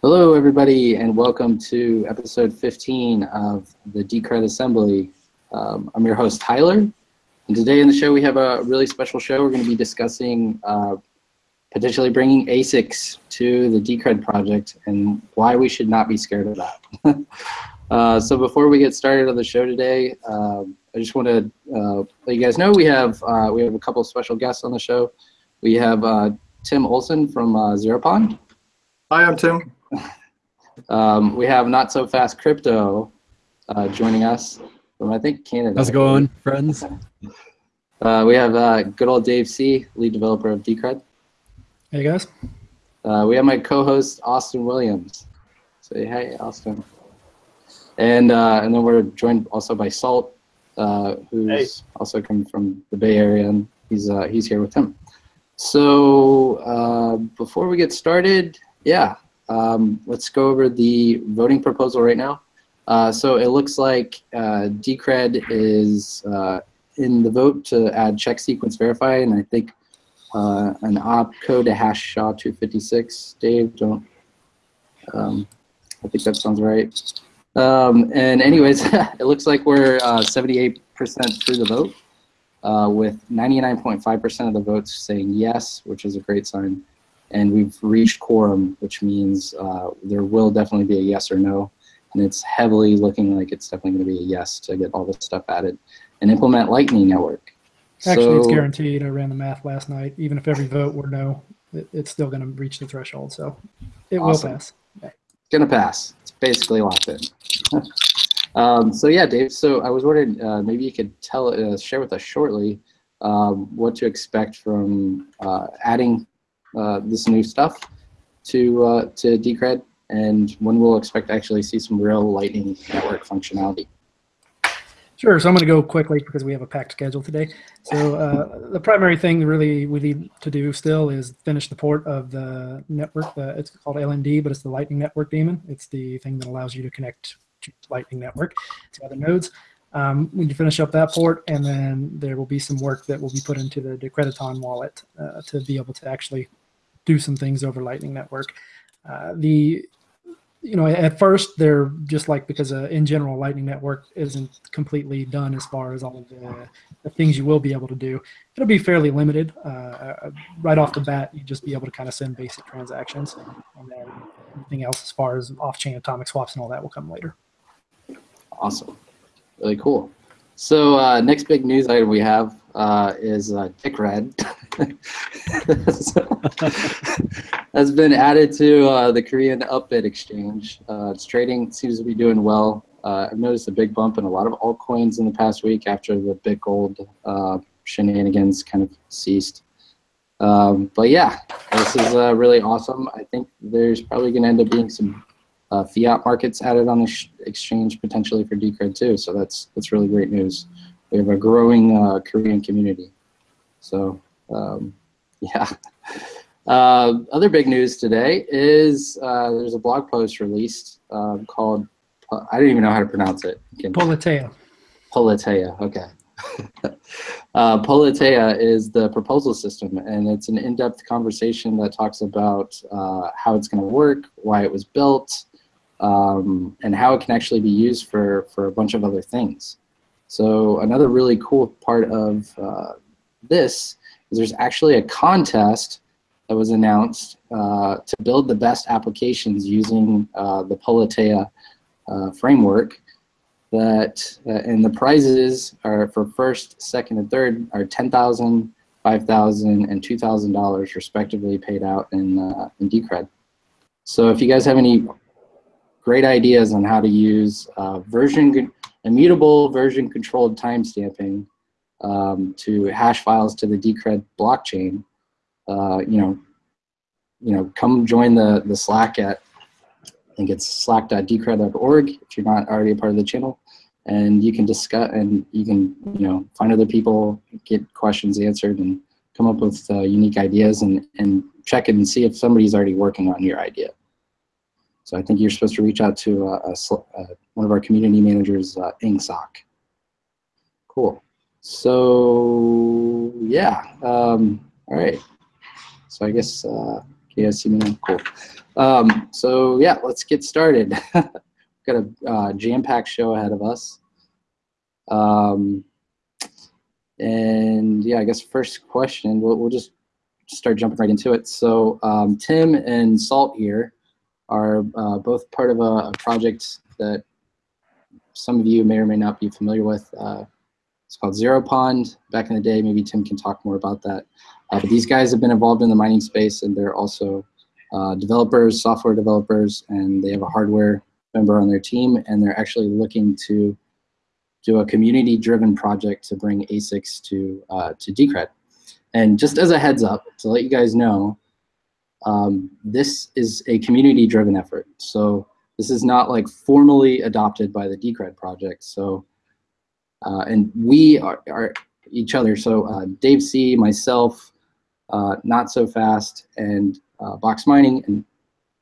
Hello, everybody, and welcome to episode 15 of the Decred Assembly. Um, I'm your host, Tyler, and today in the show we have a really special show. We're going to be discussing uh, potentially bringing ASICs to the Decred project and why we should not be scared of that. uh, so before we get started on the show today, um, I just want to uh, let you guys know we have uh, we have a couple special guests on the show. We have uh, Tim Olson from uh, Zeropond. Hi, I'm Tim. Um, we have Not So Fast Crypto uh, joining us from, I think, Canada. How's it going, friends? Uh, we have uh, good old Dave C., lead developer of Decred. Hey, guys. Uh, we have my co-host, Austin Williams. Say hey, Austin. And, uh, and then we're joined also by Salt, uh, who's Hey. also coming from the Bay Area, and he's, uh, he's here with him. So uh, before we get started, yeah, um, let's go over the voting proposal right now. Uh, so it looks like uh, Decred is uh, in the vote to add check sequence verify, and I think uh, an opcode to hash SHA 256. Dave, don't. Um, I think that sounds right. Um, and anyways, it looks like we're 78% through the vote, uh, with 99.5% of the votes saying yes, which is a great sign and we've reached quorum, which means uh, there will definitely be a yes or no. And it's heavily looking like it's definitely going to be a yes to get all this stuff added and implement Lightning Network. Actually, it's guaranteed. I ran the math last night. Even if every vote were no, it, it's still going to reach the threshold. So it Awesome. will pass. It's gonna pass. It's basically locked in. um, so yeah, Dave. So I was wondering, uh, maybe you could tell, uh, share with us shortly um, what to expect from uh, adding uh, this new stuff to uh, to Decred, and when we'll expect to actually see some real Lightning Network functionality. Sure. So I'm going to go quickly because we have a packed schedule today. So uh, the primary thing really we need to do still is finish the port of the network. It's called LND, but it's the Lightning Network daemon. It's the thing that allows you to connect to Lightning Network to other nodes. Um, we finish up that port, and then there will be some work that will be put into the Decrediton wallet uh, to be able to actually do some things over Lightning Network. Uh, the you know, at first they're just like because uh, in general, Lightning Network isn't completely done as far as all of the, the things you will be able to do. It'll be fairly limited. Uh, Uh, right off the bat, you just be able to kind of send basic transactions, and then anything else as far as off-chain atomic swaps and all that will come later. Awesome. Really cool. So uh, next big news item we have uh, is uh, Has been added to uh, the Korean Upbit exchange. Uh, its trading seems to be doing well. Uh, I've noticed a big bump in a lot of altcoins in the past week after the big gold uh, shenanigans kind of ceased. Um, but yeah, this is uh, really awesome. I think there's probably going to end up being some uh, fiat markets added on the exchange potentially for Decred too. So that's that's really great news. We have a growing Korean community. So um, yeah. Uh, other big news today is uh, there's a blog post released um, called I don't even know how to pronounce it. Can- Politeia. Politeia, okay. uh, Politeia is the proposal system, and it's an in-depth conversation that talks about uh, how it's going to work, why it was built, um, and how it can actually be used for, for a bunch of other things. So another really cool part of uh, this is there's actually a contest that was announced uh, to build the best applications using uh, the Politeia uh, framework that uh, and the prizes are for first, second, and third are ten thousand, five thousand, and two thousand dollars respectively paid out in uh, in Decred. So if you guys have any great ideas on how to use uh, version immutable version controlled timestamping um, to hash files to the Decred blockchain, uh, you know, you know, come join the the Slack at I think it's slack.decred.org if you're not already a part of the channel. And you can discuss and you can, you know, find other people, get questions answered and come up with uh, unique ideas and, and check and see if somebody's already working on your idea. So I think you're supposed to reach out to uh, a uh, one of our community managers, uh, Ingsoc. Cool. So yeah, um, all right. So I guess uh, you guys see me now? Cool. Um, so yeah, let's get started. Got a uh, jam-packed show ahead of us. Um, and yeah, I guess first question, we'll, we'll just start jumping right into it. So um, Tim and Salt here are uh, both part of a, a, project that some of you may or may not be familiar with. Uh, it's called Zero Pond. Back in the day, maybe Tim can talk more about that. Uh, but these guys have been involved in the mining space and they're also uh, developers, software developers, and they have a hardware member on their team and they're actually looking to do a community-driven project to bring ASICs to, uh, to Decred. And just as a heads up, to let you guys know, um, this is a community-driven effort. So this is not like formally adopted by the Decred project. So, uh, and we are, are, each other. So uh, Dave C, myself, uh, Not So Fast, and uh, Box Mining, and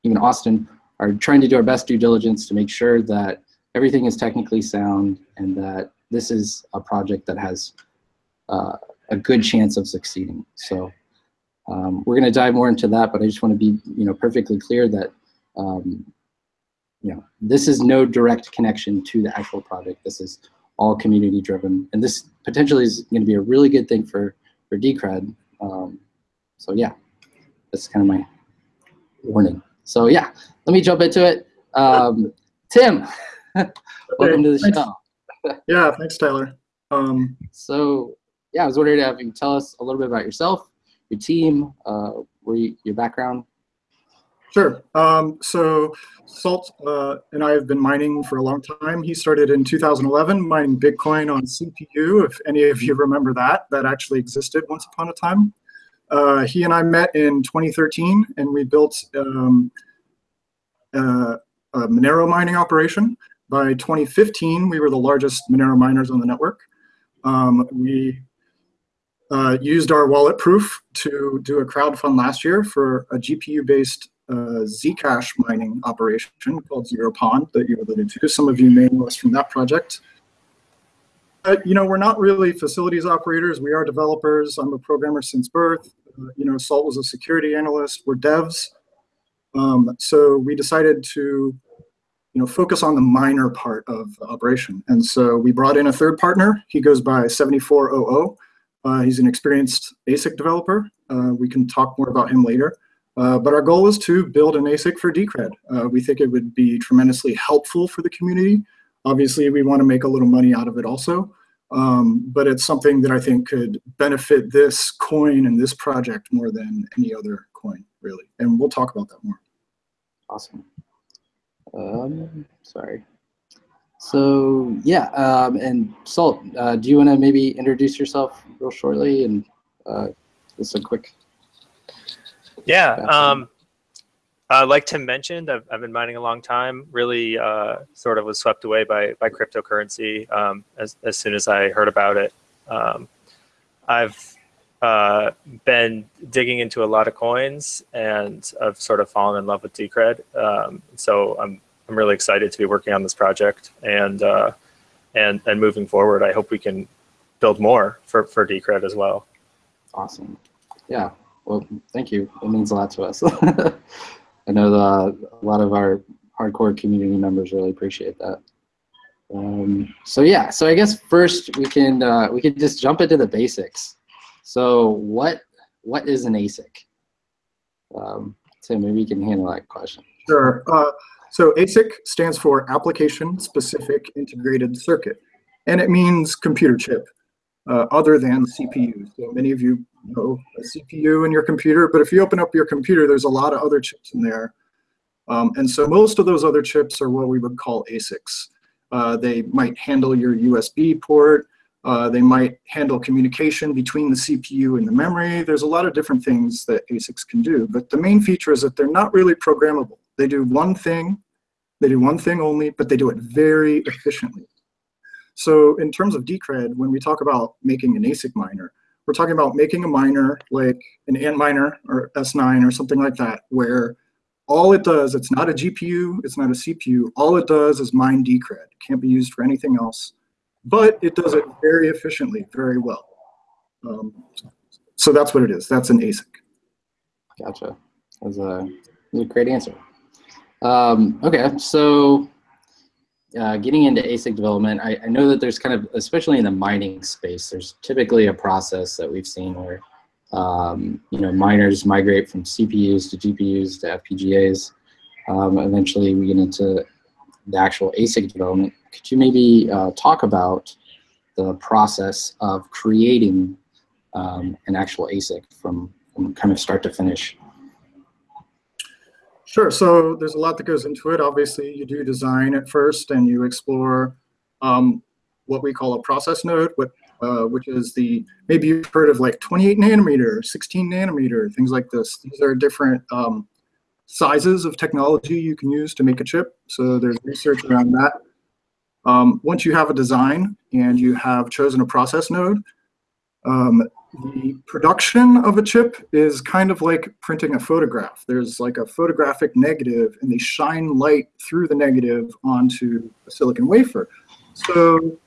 even Austin are trying to do our best due diligence to make sure that everything is technically sound and that this is a project that has uh, a good chance of succeeding. So um, we're going to dive more into that, but I just want to be, you know, perfectly clear that, um, you know, this is no direct connection to the actual project. This is all community driven, and this potentially is going to be a really good thing for for Decred. Um, so yeah, that's kind of my warning. So yeah, let me jump into it. Um, Tim. Welcome to the thanks. show. yeah, thanks, Tyler. Um, so, yeah, I was wondering if you could tell us a little bit about yourself, your team, uh, where you, your background. Sure. Um, so, Salt uh, and I have been mining for a long time. He started in 2011 mining Bitcoin on CPU. If any of you remember that, that actually existed once upon a time. Uh, he and I met in 2013, and we built um, uh, a Monero mining operation. By 2015, we were the largest Monero miners on the network. Um, we uh, used our wallet proof to do a crowd fund last year for a GPU-based Zcash mining operation called Zero Pond that you alluded to. Some of you may know us from that project. Uh, you know, we're not really facilities operators. We are developers. I'm a programmer since birth. Uh, you know, Salt was a security analyst. We're devs. Um, so we decided to you know, focus on the minor part of the operation. And so we brought in a third partner. He goes by 7400. Uh, he's an experienced ASIC developer. Uh, we can talk more about him later. Uh, but our goal is to build an ASIC for Decred. Uh, we think it would be tremendously helpful for the community. Obviously, we want to make a little money out of it also. Um, but it's something that I think could benefit this coin and this project more than any other coin, really. And we'll talk about that more. Awesome. Um, sorry. So yeah, um, and Salt, uh, do you want to maybe introduce yourself real shortly and uh, just a quick? Yeah, um, uh, like Tim mentioned, I've, I've been mining a long time. Really, uh, sort of was swept away by by cryptocurrency um, as as soon as I heard about it. Um, I've uh, been digging into a lot of coins and I've sort of fallen in love with Decred. Um, so I'm I'm really excited to be working on this project and uh, and and moving forward. I hope we can build more for for Decred as well. Awesome. Yeah. Well, thank you. It means a lot to us. I know the, a lot of our hardcore community members really appreciate that. Um, so yeah, so I guess first we can uh, we can just jump into the basics. So what what is an ASIC? Um, Tim, maybe you can handle that question. Sure. Uh, so ASIC stands for Application Specific Integrated Circuit, and it means computer chip uh, other than CPU. So many of you know a CPU in your computer, but if you open up your computer, there's a lot of other chips in there. Um, and so most of those other chips are what we would call ASICs. Uh, they might handle your USB port. Uh, they might handle communication between the CPU and the memory. There's a lot of different things that ASICs can do, but the main feature is that they're not really programmable. They do one thing, they do one thing only, but they do it very efficiently. So in terms of Decred, when we talk about making an ASIC miner, we're talking about making a miner like an ant Antminer or S9 or something like that, where all it does, it's not a GPU, it's not a CPU, all it does is mine Decred. It can't be used for anything else, but it does it very efficiently, very well. Um, so that's what it is, that's an ASIC. Gotcha. That was a, a great answer. Um, okay, so uh, getting into ASIC development, I, I, know that there's kind of, especially in the mining space, there's typically a process that we've seen where, um, you know, miners migrate from CPUs to GPUs to FPGAs. Um, eventually we get into the actual ASIC development. Could you maybe uh, talk about the process of creating um, an actual ASIC from, from kind of start to finish? Sure. So there's a lot that goes into it. Obviously, you do design at first, and you explore um, what we call a process node, what, uh, which is the maybe you've heard of like 28 nanometer, 16 nanometer, things like this. These are different um, sizes of technology you can use to make a chip. So there's research around that. Um, once you have a design and you have chosen a process node, um, the production of a chip is kind of like printing a photograph. There's like a photographic negative, and they shine light through the negative onto a silicon wafer. So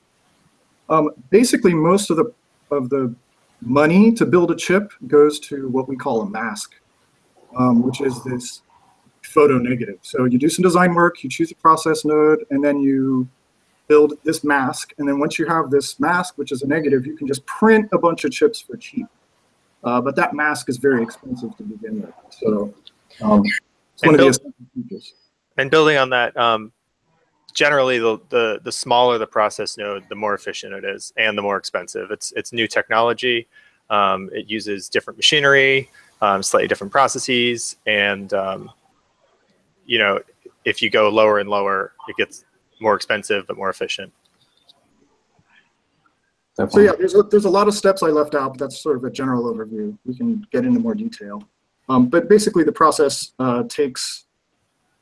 um, basically, most of the of the money to build a chip goes to what we call a mask, um, which is this photo negative. So you do some design work, you choose a process node, and then you build this mask. And then once you have this mask, which is a negative, you can just print a bunch of chips for cheap. Uh, but that mask is very expensive to begin with. So um, it's one And of the features. And building on that, um, generally the, the the smaller the process node, the more efficient it is, and the more expensive. It's it's new technology. Um, it uses different machinery, um, slightly different processes, and um, you know, if you go lower and lower, it gets more expensive but more efficient. So yeah, there's a, there's a lot of steps I left out, but that's sort of a general overview. We can get into more detail. Um, but basically the process uh, takes,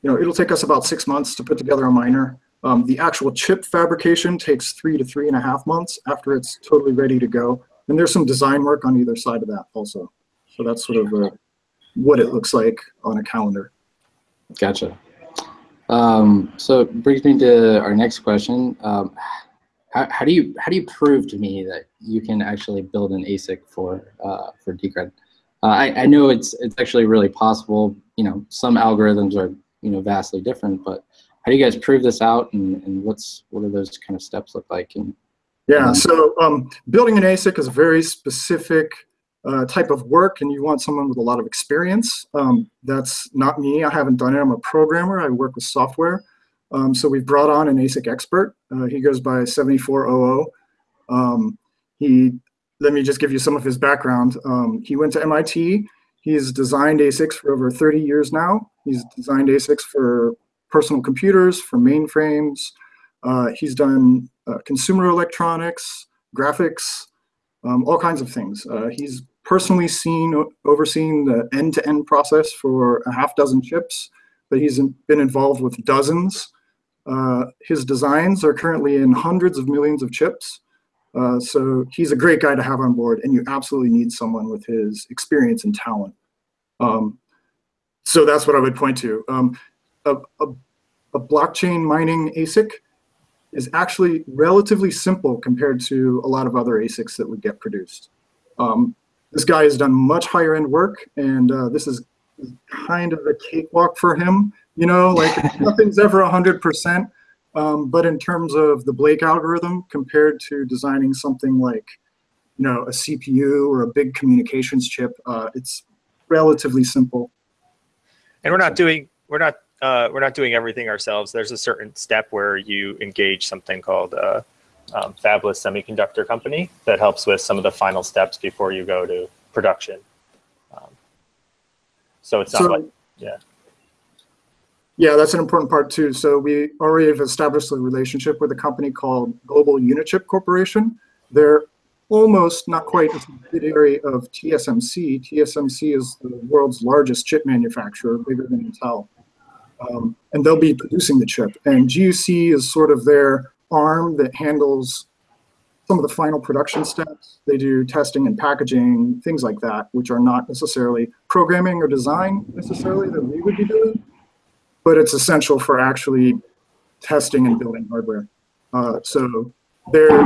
you know, it'll take us about six months to put together a miner. Um, the actual chip fabrication takes three to three and a half months after it's totally ready to go. And there's some design work on either side of that also. So that's sort of uh, what it looks like on a calendar. Gotcha. Um, so it brings me to our next question. Um, how, how do you how do you prove to me that you can actually build an ASIC for uh, for Decred? Uh, I, I know it's it's actually really possible. You know, some algorithms are you know vastly different, but how do you guys prove this out, and, and what's what do those kind of steps look like? And Yeah, Mhm. so um, building an ASIC is a very specific uh, type of work, and you want someone with a lot of experience. Um, that's not me. I haven't done it. I'm a programmer. I work with software. Um, so we've brought on an ASIC expert. Uh, he goes by 7400. Um, he, let me just give you some of his background. Um, he went to MIT. He's designed ASICs for over 30 years now. He's designed ASICs for personal computers, for mainframes. Uh, he's done uh, consumer electronics, graphics, um, all kinds of things. Uh, he's personally seen, overseeing the end-to-end process for a half dozen chips, but he's in- been involved with dozens. Uh, his designs are currently in hundreds of millions of chips. Uh, so he's a great guy to have on board, and you absolutely need someone with his experience and talent. Um, so that's what I would point to. Um, a, a, a blockchain mining ASIC is actually relatively simple compared to a lot of other ASICs that would get produced. Um, this guy has done much higher end work, and uh, this is kind of a cakewalk for him. You know, like nothing's ever 100%. Um, but in terms of the Blake algorithm compared to designing something like, you know, a CPU or a big communications chip, uh, it's relatively simple. And we're not doing we're not uh, we're not doing everything ourselves. There's a certain step where you engage something called a um, fabless semiconductor company that helps with some of the final steps before you go to production. Um, so it's not So- like yeah. Yeah, that's an important part too. So we already have established a relationship with a company called Global Unichip Corporation. They're almost not quite a subsidiary of TSMC. TSMC is the world's largest chip manufacturer, bigger than Intel. Um, and they'll be producing the chip. And GUC is sort of their arm that handles some of the final production steps. They do testing and packaging, things like that, which are not necessarily programming or design necessarily that we would be doing but it's essential for actually testing and building hardware. Uh, so they're,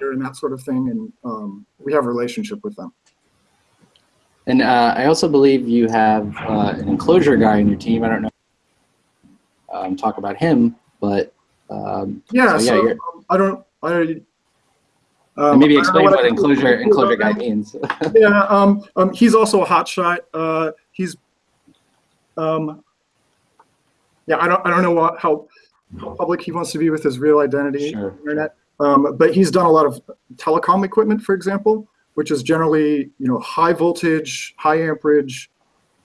they're in that sort of thing, and um, we have a relationship with them. And uh, I also believe you have uh, an enclosure guy in your team. I don't know. Um, talk about him, but um, Yeah, So, yeah, so, um, I don't, I. um, maybe I don't know explain what can enclosure enclosure guy means. Yeah, um, um, he's also a hotshot. Uh, he's, um, yeah, I don't, I don't know what, how, how public he wants to be with his real identity Sure. on the internet. Um, but he's done a lot of telecom equipment, for example, which is generally, you know, high voltage, high amperage,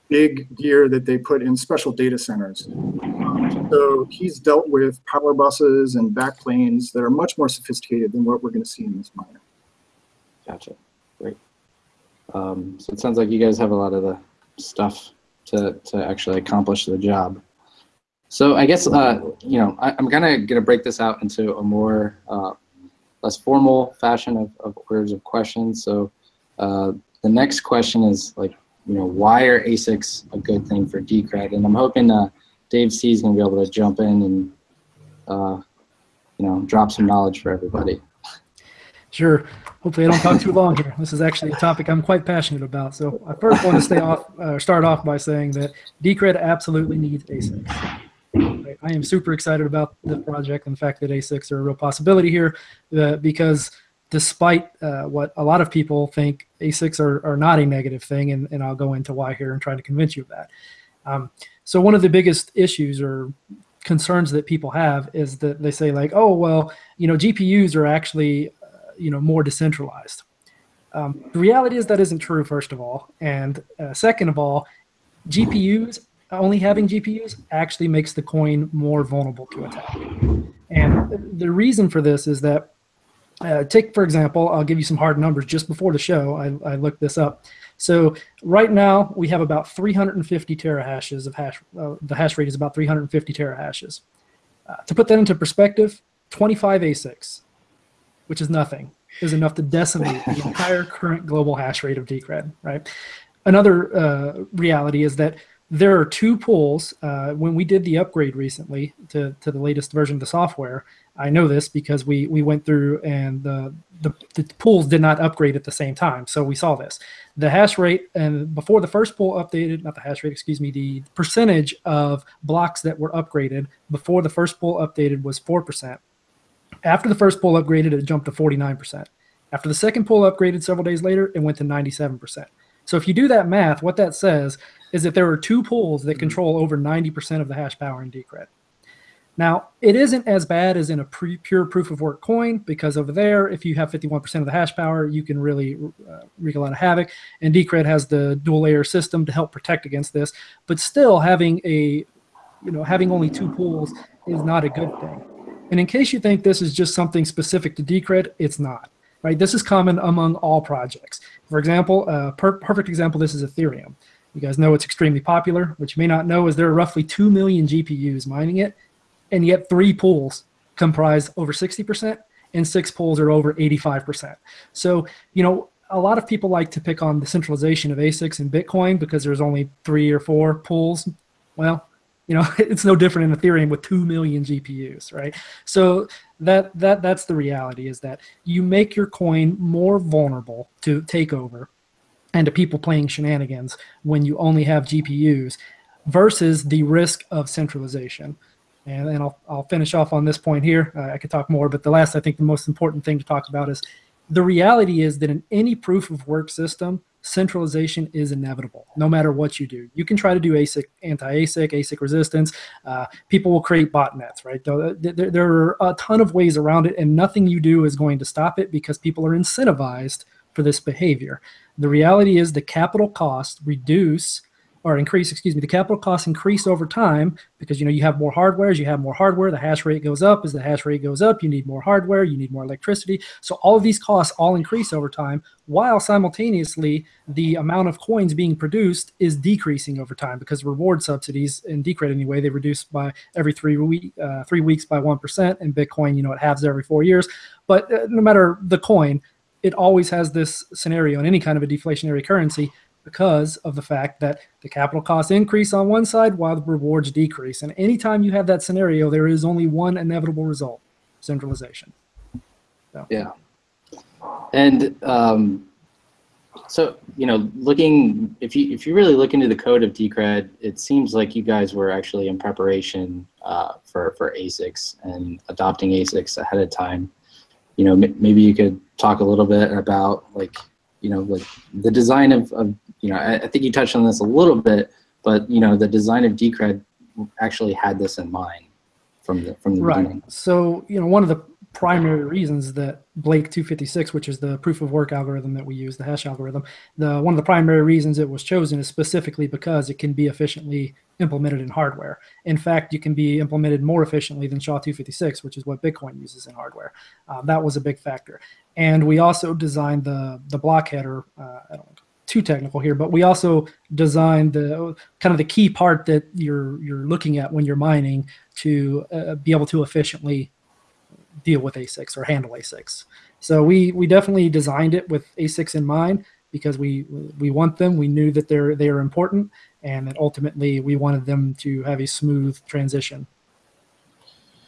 big gear that they put in special data centers. So he's dealt with power buses and backplanes that are much more sophisticated than what we're going to see in this miner. Gotcha. Great. Um, so it sounds like you guys have a lot of the stuff to, to actually accomplish the job. So I guess, uh, you know, I, I'm kind of going to break this out into a more, uh, less formal fashion of, of orders of questions. So uh, the next question is like, you know, why are ASICs a good thing for Decred? And I'm hoping uh, Dave C is going to be able to jump in and, uh, you know, drop some knowledge for everybody. Sure. Hopefully, I don't talk too long here. This is actually a topic I'm quite passionate about. So, I first want to stay off, uh, start off by saying that Decred absolutely needs ASICs. I am super excited about the project and the fact that ASICs are a real possibility here, uh, because despite uh, what a lot of people think, ASICs are, are not a negative thing, and, and I'll go into why here and try to convince you of that. Um, so, one of the biggest issues or concerns that people have is that they say like, oh well, you know, GPUs are actually you know more decentralized. Um, the reality is that isn't true. First of all, and uh, second of all, GPUs only having GPUs actually makes the coin more vulnerable to attack. And the reason for this is that uh, take for example, I'll give you some hard numbers. Just before the show, I, I looked this up. So right now we have about 350 terahashes of hash. Uh, the hash rate is about 350 terahashes. Uh, to put that into perspective, 25 ASICs which is nothing, is enough to decimate the entire current global hash rate of Decred, right? Another uh, reality is that there are two pools. Uh, when we did the upgrade recently to, to the latest version of the software, I know this because we, we went through and the, the, the pools did not upgrade at the same time. So we saw this. The hash rate, and before the first pool updated, not the hash rate, excuse me, the percentage of blocks that were upgraded before the first pool updated was 4%. After the first pool upgraded, it jumped to 49%. After the second pool upgraded several days later, it went to 97%. So if you do that math, what that says is that there are two pools that mm-hmm. control over 90% of the hash power in Decred. Now, it isn't as bad as in a pre- pure proof of work coin because over there, if you have 51% of the hash power, you can really uh, wreak a lot of havoc. And Decred has the dual layer system to help protect against this. But still, having a, you know, having only two pools is not a good thing. And in case you think this is just something specific to Decred, it's not. Right? This is common among all projects. For example, a per perfect example, this is Ethereum. You guys know it's extremely popular. What you may not know is there are roughly 2 million GPUs mining it, and yet three pools comprise over 60%, and six pools are over 85%. So, you know, a lot of people like to pick on the centralization of ASICs and Bitcoin because there's only three or four pools. Well, you know it's no different in ethereum with 2 million gpus right so that that that's the reality is that you make your coin more vulnerable to takeover and to people playing shenanigans when you only have gpus versus the risk of centralization and then I'll, I'll finish off on this point here. Uh, i could talk more but the last i think the most important thing to talk about is the reality is that in any proof of work system centralization is inevitable no matter what you do. You can try to do asic anti-asic asic resistance. Uh, people will create botnets right? There, there are a ton of ways around it and nothing you do is going to stop it because people are incentivized for this behavior. The reality is the capital costs reduce or increase, excuse me, the capital costs increase over time because you know you have more hardware. As you have more hardware, the hash rate goes up. As the hash rate goes up, you need more hardware, you need more electricity. So all of these costs all increase over time, while simultaneously the amount of coins being produced is decreasing over time because reward subsidies in Decred anyway they reduce by every three week uh, three weeks by one percent, and Bitcoin you know it halves every four years. But uh, no matter the coin, it always has this scenario in any kind of a deflationary currency because of the fact that the capital costs increase on one side while the rewards decrease. And anytime you have that scenario, there is only one inevitable result centralization. Yeah. And um, so you know, looking if you if you really look into the code of Decred, it seems like you guys were actually in preparation uh, for for ASICs and adopting ASICs ahead of time. You know, maybe you could talk a little bit about like you know like the design of, of you know I, I think you touched on this a little bit, but you know the design of Decred actually had this in mind from the from the Right. beginning. So, you know, one of the primary reasons that Blake 256, which is the proof of work algorithm that we use, the hash algorithm, the one of the primary reasons it was chosen is specifically because it can be efficiently implemented in hardware. In fact, you can be implemented more efficiently than SHA 256, which is what Bitcoin uses in hardware. Uh, that was a big factor. And we also designed the the block header. Uh, I don't too technical here, but we also designed the kind of the key part that you're you're looking at when you're mining to uh, be able to efficiently deal with ASICs or handle ASICs. So we we definitely designed it with ASICs in mind because we we want them. We knew that they're they are important, and that ultimately we wanted them to have a smooth transition.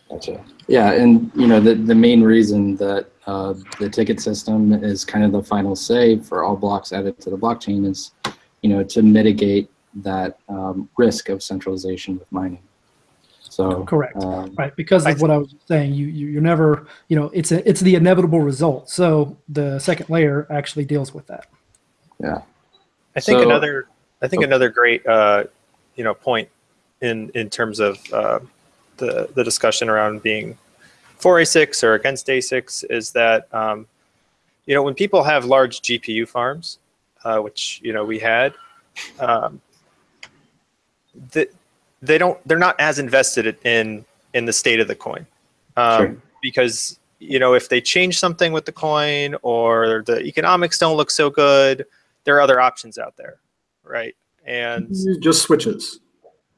Gotcha. Yeah, and you know the the main reason that uh, the ticket system is kind of the final say for all blocks added to the blockchain is, you know, to mitigate that um, risk of centralization with mining. So Correct. um, Right, because I of what I was saying, you, you you're never, you know, it's a, it's the inevitable result. So the second layer actually deals with that. yeah, I think So- another I think Oh. another great uh, you know point in in terms of uh, the the discussion around being for ASICs or against ASICs is that um, you know when people have large GPU farms, uh, which you know we had, um, that they don't they're not as invested in in the state of the coin um, Sure. because you know if they change something with the coin or the economics don't look so good there are other options out there right and Just switches.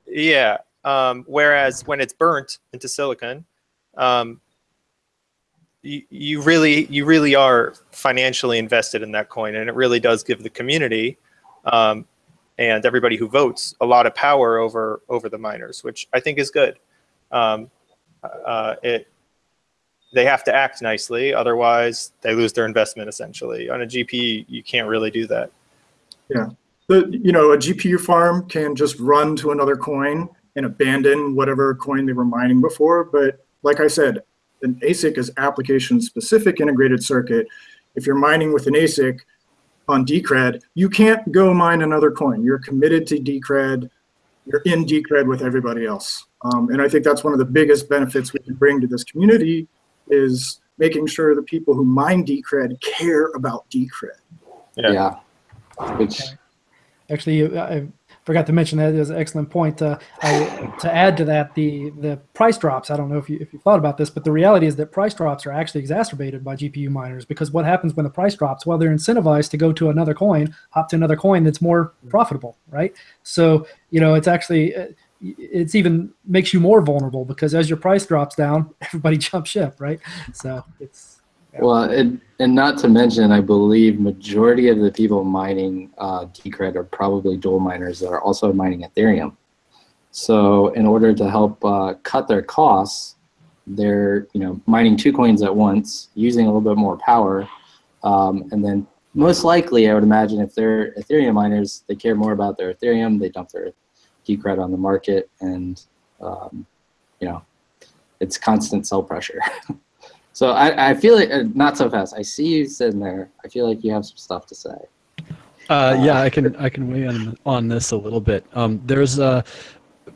yeah um, whereas when it's burnt into silicon um, you, you really you really are financially invested in that coin and it really does give the community um, and everybody who votes a lot of power over over the miners which i think is good um, uh, it they have to act nicely otherwise they lose their investment essentially on a GPU, you can't really do that Yeah, The, you know, a GPU farm can just run to another coin and abandon whatever coin they were mining before. But like I said, an ASIC is application specific integrated circuit. If you're mining with an ASIC on Decred, you can't go mine another coin. You're committed to Decred. You're in Decred with everybody else. Um, and I think that's one of the biggest benefits we can bring to this community is making sure the people who mine Decred care about Decred. Yeah. yeah, which Actually, I forgot to mention that is an excellent point. Uh, I, to add to that, the the price drops. I don't know if you if you thought about this, but the reality is that price drops are actually exacerbated by GPU miners because what happens when the price drops? Well, they're incentivized to go to another coin, hop to another coin that's more profitable, right? So you know, it's actually uh, it's even makes you more vulnerable because as your price drops down, everybody jumps ship, right? So it's Well, and, and not to mention, I believe majority of the people mining uh, Decred are probably dual miners that are also mining Ethereum. So in order to help uh, cut their costs, they're you know mining two coins at once, using a little bit more power, um, and then most likely, I would imagine if they're Ethereum miners, they care more about their Ethereum. They dump their Decred on the market, and um, you know it's constant sell pressure. So I, I feel like uh, not so fast. I see you sitting there. I feel like you have some stuff to say. Uh, yeah, I can I can weigh on on this a little bit. Um, there's a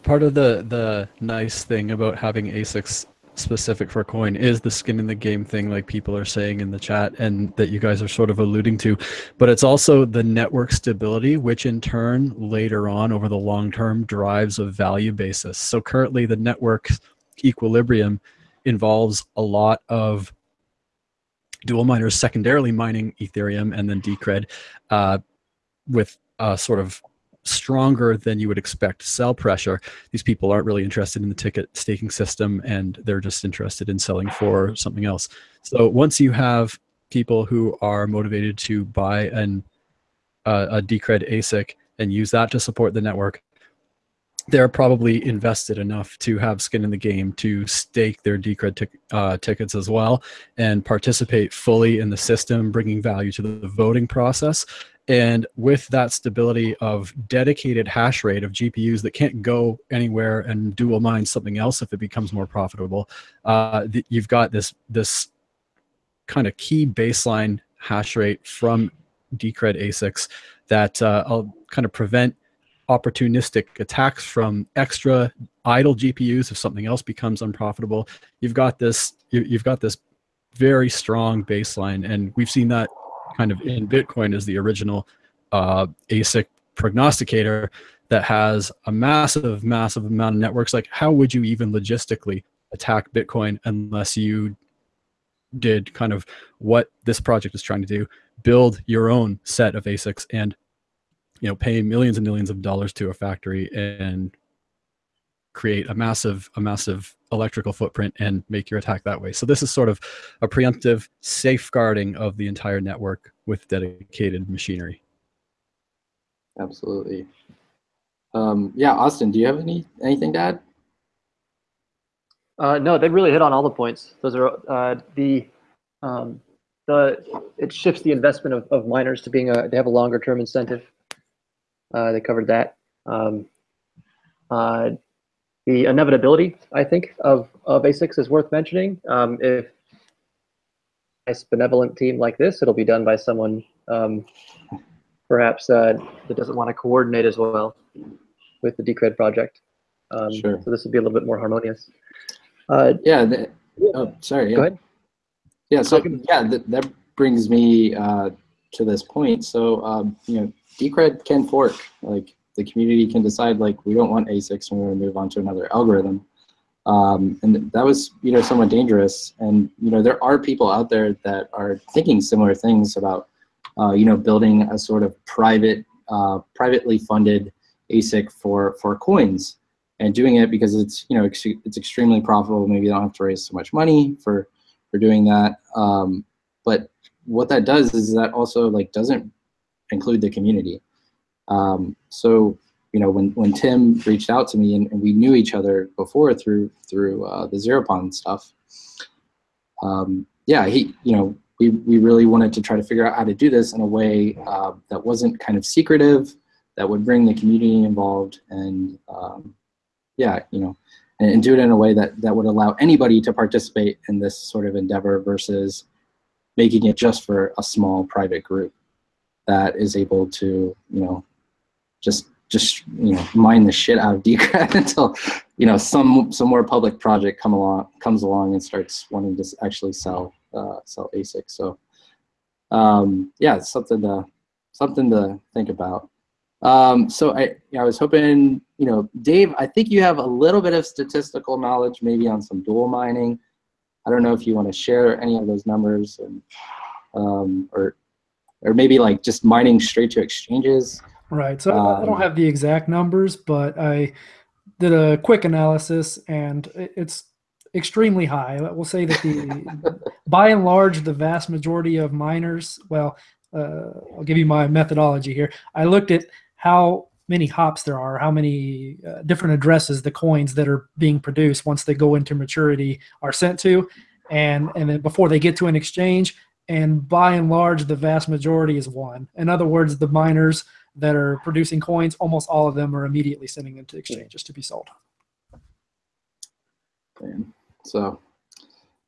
part of the the nice thing about having ASICs specific for coin is the skin in the game thing, like people are saying in the chat, and that you guys are sort of alluding to. But it's also the network stability, which in turn later on over the long term drives a value basis. So currently, the network equilibrium involves a lot of dual miners secondarily mining Ethereum and then Decred uh, with uh, sort of stronger than you would expect sell pressure. These people aren't really interested in the ticket staking system and they're just interested in selling for something else. So once you have people who are motivated to buy an, uh, a Decred ASIC and use that to support the network, they're probably invested enough to have skin in the game to stake their Decred uh, tickets as well and participate fully in the system, bringing value to the voting process. And with that stability of dedicated hash rate of GPUs that can't go anywhere and dual mine something else if it becomes more profitable, uh, you've got this this kind of key baseline hash rate from Decred ASICs that uh, kind of prevent opportunistic attacks from extra idle GPUs if something else becomes unprofitable. You've got this you, you've got this very strong baseline, and we've seen that kind of in Bitcoin as the original uh, ASIC prognosticator that has a massive, massive amount of networks. Like, how would you even logistically attack Bitcoin unless you did kind of what this project is trying to do build your own set of asics and you know pay millions and millions of dollars to a factory and create a massive a massive electrical footprint and make your attack that way so this is sort of a preemptive safeguarding of the entire network with dedicated machinery Absolutely. Um, yeah, Austin, do you have any anything to add? Uh, no, they really hit on all the points. Those are uh, the um, the it shifts the investment of, of miners to being a they have a longer term incentive. Uh, they covered that. Um, uh, the inevitability, I think, of of ASICs is worth mentioning. Um, if a nice benevolent team like this, it'll be done by someone um, perhaps uh, that doesn't want to coordinate as well with the Decred project. Um, Sure. So this would be a little bit more harmonious. Uh, Yeah. The, oh, sorry. Yeah. Go ahead. Yeah. So can- yeah, that, that brings me uh, to this point. So um, you know, Decred can fork. Like the community can decide like we don't want ASICs and we want to move on to another algorithm. Um, and that was you know somewhat dangerous. And you know there are people out there that are thinking similar things about uh, you know building a sort of private, uh, privately funded ASIC for for coins and doing it because it's you know ex- it's extremely profitable. Maybe you don't have to raise so much money for for doing that. Um, but what that does is that also like doesn't include the community. Um, so you know when when Tim reached out to me and, and we knew each other before through through uh, the Zeropond stuff. Um, yeah, he you know we we really wanted to try to figure out how to do this in a way uh, that wasn't kind of secretive, that would bring the community involved, and um, yeah, you know, and, and do it in a way that that would allow anybody to participate in this sort of endeavor versus making it just for a small private group that is able to you know just just you know mine the shit out of Decred until you know some some more public project come along comes along and starts wanting to actually sell uh, sell ASIC. So um, yeah, it's something to something to think about. Um, so I, I was hoping, you know, Dave, I think you have a little bit of statistical knowledge, maybe on some dual mining. I don't know if you want to share any of those numbers, and, um, or, or maybe like just mining straight to exchanges. Right. So I I don't Um, have the exact numbers, but I did a quick analysis and it's extremely high. We'll say that the, by and large, the vast majority of miners, well, uh, I'll give you my methodology here. I looked at how many hops there are, how many uh, different addresses the coins that are being produced once they go into maturity are sent to, and and then before they get to an exchange. And by and large, the vast majority is one. In other words, the miners that are producing coins, almost all of them are immediately sending them to exchanges to be sold. So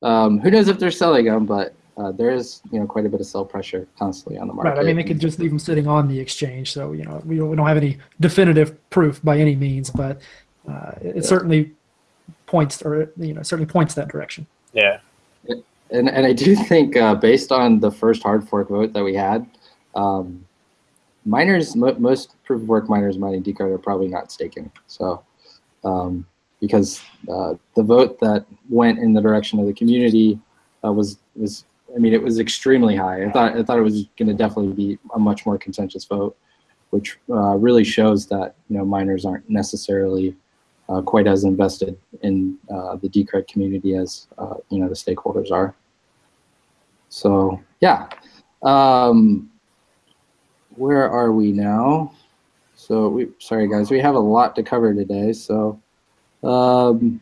um, who knows if they're selling them, but uh, there is, you know, quite a bit of sell pressure constantly on the market. Right. I mean, they could just leave them sitting on the exchange. So, you know, we don't, we don't have any definitive proof by any means, but uh, it, it Yeah. certainly points or, you know, certainly points that direction. Yeah. And, and I do think uh, based on the first hard fork vote that we had, um, miners, mo- most proof of work miners mining Decred are probably not staking. So, um, because uh, the vote that went in the direction of the community uh, was was, I mean, it was extremely high. I thought I thought it was going to definitely be a much more contentious vote, which uh, really shows that you know miners aren't necessarily uh, quite as invested in uh, the Decred community as uh, you know the stakeholders are. So yeah, um, where are we now? So we sorry guys, we have a lot to cover today. So um,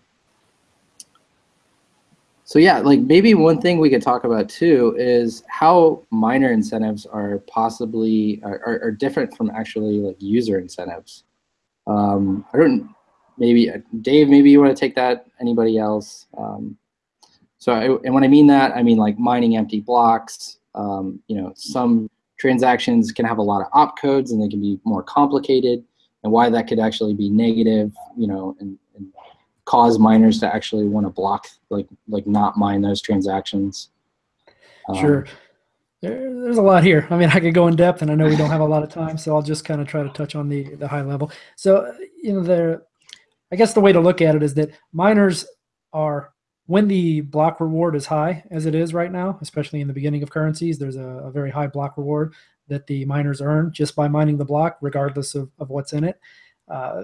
So yeah, like maybe one thing we could talk about too is how miner incentives are possibly are, are, are different from actually like user incentives. Um, I don't maybe uh, Dave, maybe you want to take that. Anybody else? Um, so I, and when I mean that, I mean like mining empty blocks. Um, you know, some transactions can have a lot of opcodes and they can be more complicated, and why that could actually be negative. You know, and, and cause miners to actually want to block, like like not mine those transactions. Um, Sure. There, there's a lot here. I mean, I could go in depth, and I know we don't have a lot of time, so I'll just kind of try to touch on the the high level. So, you know, there, I guess the way to look at it is that miners are when the block reward is high, as it is right now, especially in the beginning of currencies, there's a, a very high block reward that the miners earn just by mining the block, regardless of, of what's in it. Uh,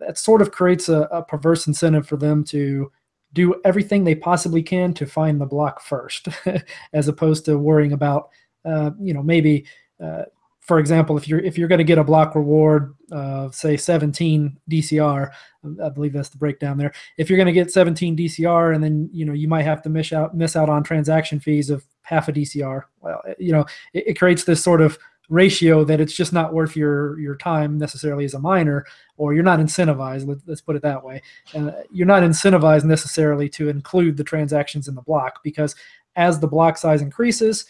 that sort of creates a, a perverse incentive for them to do everything they possibly can to find the block first, as opposed to worrying about, uh, you know, maybe, uh, for example, if you're if you're going to get a block reward of say 17 DCR, I believe that's the breakdown there. If you're going to get 17 DCR, and then you know you might have to miss out miss out on transaction fees of half a DCR. Well, you know, it, it creates this sort of ratio that it's just not worth your your time necessarily as a miner or you're not incentivized let, us put it that way uh, you're not incentivized necessarily to include the transactions in the block because as the block size increases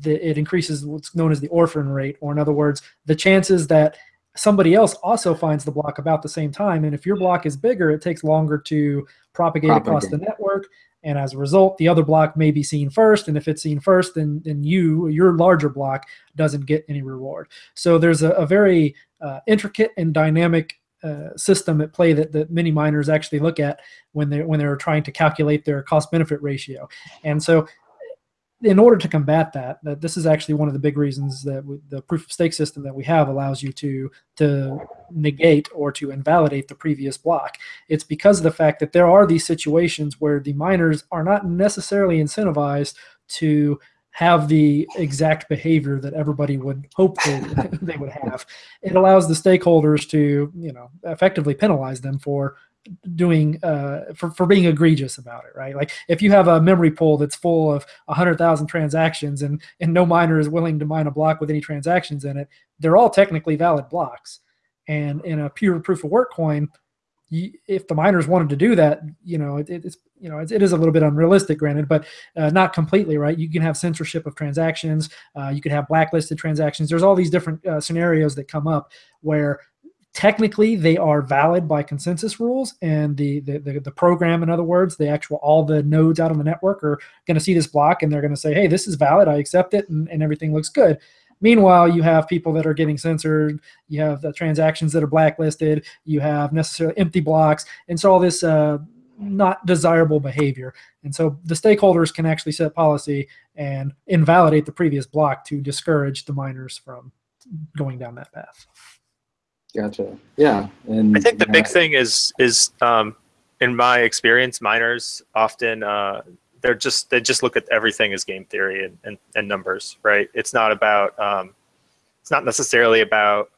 the, it increases what's known as the orphan rate or in other words the chances that somebody else also finds the block about the same time and if your block is bigger it takes longer to propagate, propagate. across the network and as a result, the other block may be seen first. And if it's seen first, then, then you, your larger block, doesn't get any reward. So there's a, a very uh, intricate and dynamic uh, system at play that, that many miners actually look at when they're when they're trying to calculate their cost benefit ratio. And so in order to combat that, that this is actually one of the big reasons that we, the proof of stake system that we have allows you to to negate or to invalidate the previous block. It's because of the fact that there are these situations where the miners are not necessarily incentivized to have the exact behavior that everybody would hope they, they would have. It allows the stakeholders to, you know, effectively penalize them for doing uh, for, for being egregious about it, right? Like if you have a memory pool that's full of 100,000 transactions and, and no miner is willing to mine a block with any transactions in it, they're all technically valid blocks. And in a pure proof of work coin, you, if the miners wanted to do that, you know, it, it's you know, it, is a little bit unrealistic, granted, but uh, not completely, right? You can have censorship of transactions. Uh, you could have blacklisted transactions. There's all these different uh, scenarios that come up where technically they are valid by consensus rules and the, the, the, the, program in other words the actual all the nodes out on the network are going to see this block and they're going to say hey this is valid i accept it and, and everything looks good. Meanwhile you have people that are getting censored you have the transactions that are blacklisted you have necessarily empty blocks and so all this uh, not desirable behavior. And so the stakeholders can actually set policy and invalidate the previous block to discourage the miners from going down that path Gotcha. Yeah, and I think the big thing is is um, in my experience, miners often uh, they're just they just look at everything as game theory and, and, and numbers, right? It's not about um, it's not necessarily about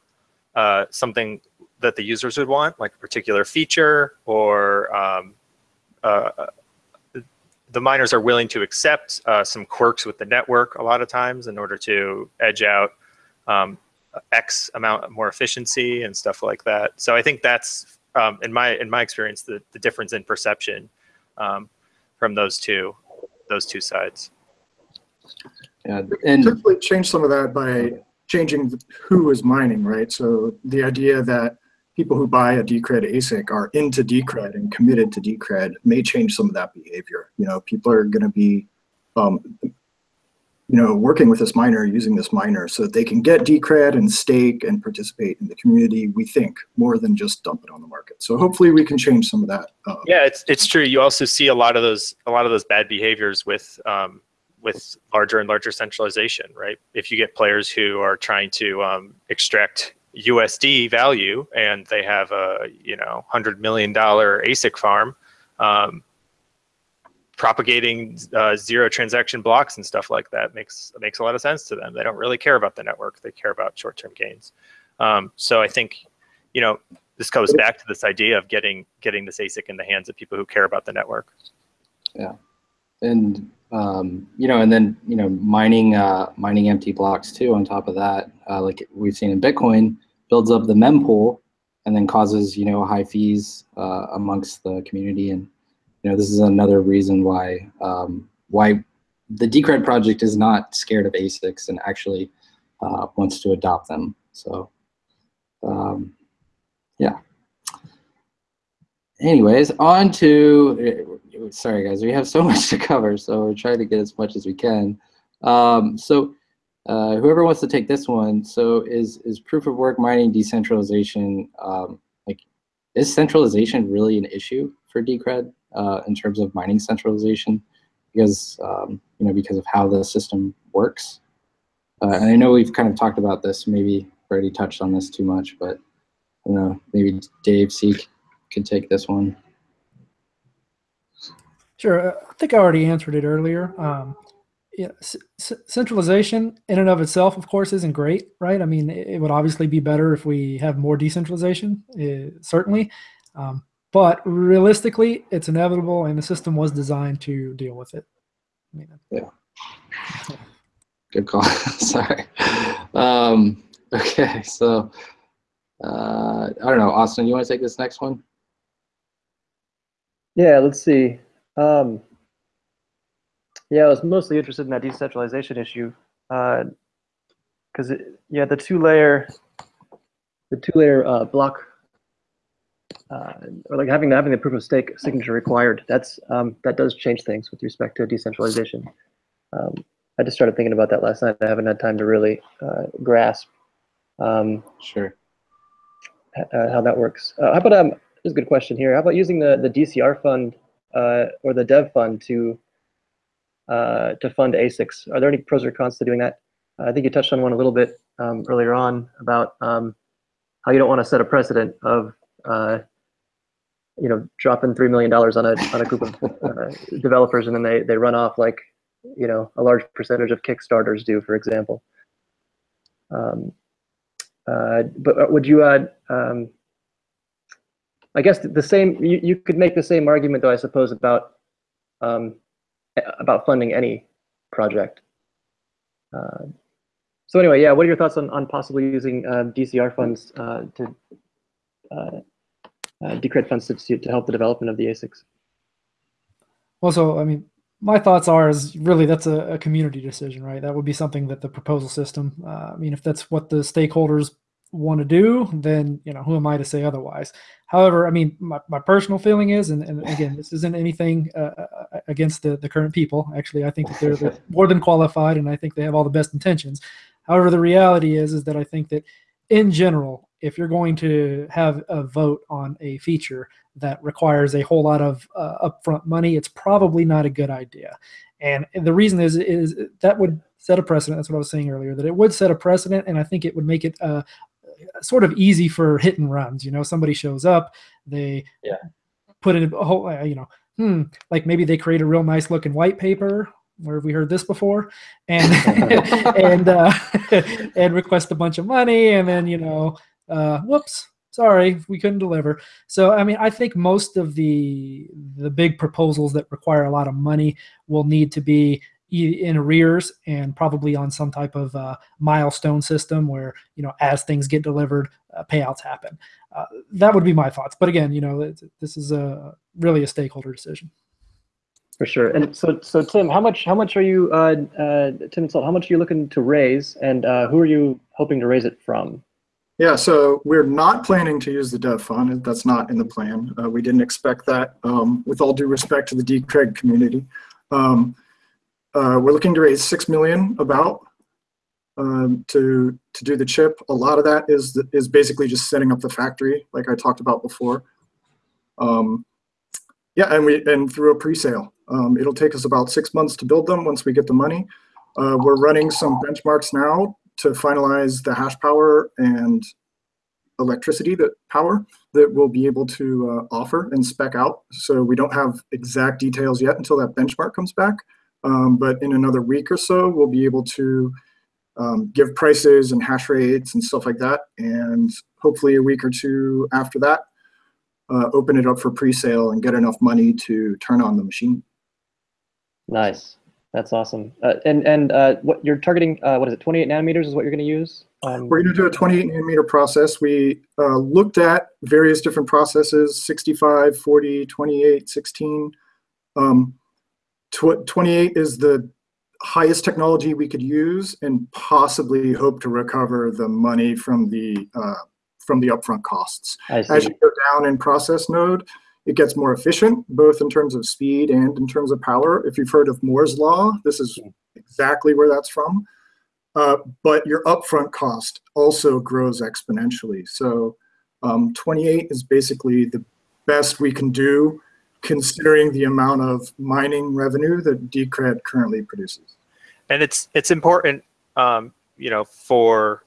uh, something that the users would want, like a particular feature or um, uh, the miners are willing to accept uh, some quirks with the network a lot of times in order to edge out um, X amount more efficiency and stuff like that. So I think that's um, in my in my experience the, the difference in perception um, from those two those two sides. Yeah, and typically change some of that by changing who is mining, right? So the idea that people who buy a Decred ASIC are into Decred and committed to Decred may change some of that behavior. You know, people are going to be um, you know, working with this miner, using this miner so that they can get Decred and stake and participate in the community, we think, more than just dump it on the market. So hopefully we can change some of that. Uh, yeah, it's, it's true. You also see a lot of those, a lot of those bad behaviors with, um, with larger and larger centralization, right? If you get players who are trying to um, extract USD value and they have a, you know, $100 million ASIC farm, um, propagating uh, zero transaction blocks and stuff like that makes makes a lot of sense to them. They don't really care about the network; they care about short-term gains. Um, so I think, you know, this goes back to this idea of getting getting this ASIC in the hands of people who care about the network. Yeah, and um, you know, and then you know, mining uh, mining empty blocks too. On top of that, uh, like we've seen in Bitcoin, builds up the mempool, and then causes you know high fees uh, amongst the community. And you know, this is another reason why um, why the Decred project is not scared of ASICs and actually uh, wants to adopt them. So, um, yeah. Anyways, on to sorry guys, we have so much to cover, so we're trying to get as much as we can. Um, so uh, whoever wants to take this one, so is is proof of work mining decentralization, um, like is centralization really an issue for Decred uh, in terms of mining centralization? Because, um, you know, because of how the system works. Uh, and I know we've kind of talked about this, maybe already touched on this too much, but I don't know, maybe Dave Seek can take this one. Sure. Uh, I think I already answered it earlier. Um, yeah, centralization in and of itself, of course, isn't great, right? I mean, it, it would obviously be better if we have more decentralization, uh, certainly. Um, but realistically, it's inevitable, and the system was designed to deal with it. I mean, yeah. Good call. Sorry. Um, okay, so uh, I don't know, Austin. You want to take this next one? Yeah, let's see. Um, yeah, I was mostly interested in that decentralization issue because uh, yeah, the two layer, the two layer uh, block, uh, or like having having the proof of stake signature required. That's um, that does change things with respect to decentralization. Um, I just started thinking about that last night. I haven't had time to really uh, grasp. Um, sure. Uh, how that works. Uh, how about um? This is a good question here. How about using the the DCR fund uh, or the dev fund to uh, to fund ASICs. Are there any pros or cons to doing that? I think you touched on one a little bit um, earlier on about um, how you don't want to set a precedent of uh, you know dropping three million dollars on a on a group of uh, developers and then they they run off like you know a large percentage of Kickstarters do, for example. Um, uh, but would you add? Um, I guess the same. You, you could make the same argument, though. I suppose about um, about funding any project. Uh, so anyway, yeah. What are your thoughts on on possibly using uh, DCR funds uh, to uh, uh, Decred funds to to help the development of the ASICs? Also, I mean, my thoughts are is really that's a, a, community decision, right? That would be something that the proposal system. Uh, I mean, if that's what the stakeholders want to do, then you know who am I to say otherwise? However, I mean, my, my personal feeling is, and, and again, this isn't anything uh, uh against the, the current people. Actually, I think that they're, they're more than qualified, and I think they have all the best intentions. However, the reality is, is that I think that in general, if you're going to have a vote on a feature that requires a whole lot of uh, upfront money, it's probably not a good idea. And the reason is, is that would set a precedent. That's what I was saying earlier, that it would set a precedent, and I think it would make it uh, sort of easy for hit and runs. You know, somebody shows up, they yeah. put in a whole, uh, you know, hmm, like maybe they create a real nice looking white paper. Where have we heard this before? And and uh, and request a bunch of money, and then you know, uh, whoops, sorry, we couldn't deliver. So I mean, I think most of the the big proposals that require a lot of money will need to be in arrears and probably on some type of uh, milestone system where you know as things get delivered uh, payouts happen. Uh, that would be my thoughts. But again you know this is a really a stakeholder decision. For sure. And so so tim how much how much are you uh, uh, tim Salt, how much are you looking to raise? And uh, who are you hoping to raise it from yeah, so we're not planning to use the dev fund. That's not in the plan. we didn't expect that. Um, with all due respect to the Decred community, um, uh, we're looking to raise six million about um, to to do the chip. A lot of that is is basically just setting up the factory, like I talked about before. Um, yeah, and we and through a pre-sale. Um, it'll take us about six months to build them once we get the money. Uh, we're running some benchmarks now to finalize the hash power and electricity that power that we'll be able to uh, offer and spec out. So we don't have exact details yet until that benchmark comes back. Um, but in another week or so, we'll be able to um, give prices and hash rates and stuff like that. And hopefully a week or two after that, uh, open it up for pre-sale and get enough money to turn on the machine. Nice. That's awesome. Uh, and and uh, what you're targeting? Uh, what is it? 28 nanometers is what you're going to use. Um, We're going to do a 28 nanometer process. We uh, looked at various different processes 65, 40, 28, 16. Um, tw 28 is the highest technology we could use and possibly hope to recover the money from the uh, from the upfront costs. As you go down in process node, it gets more efficient, both in terms of speed and in terms of power. If you've heard of Moore's law, this is exactly where that's from. Uh, but your upfront cost also grows exponentially. So um, 28 is basically the best we can do considering the amount of mining revenue that Decred currently produces. and it's it's important um, you know for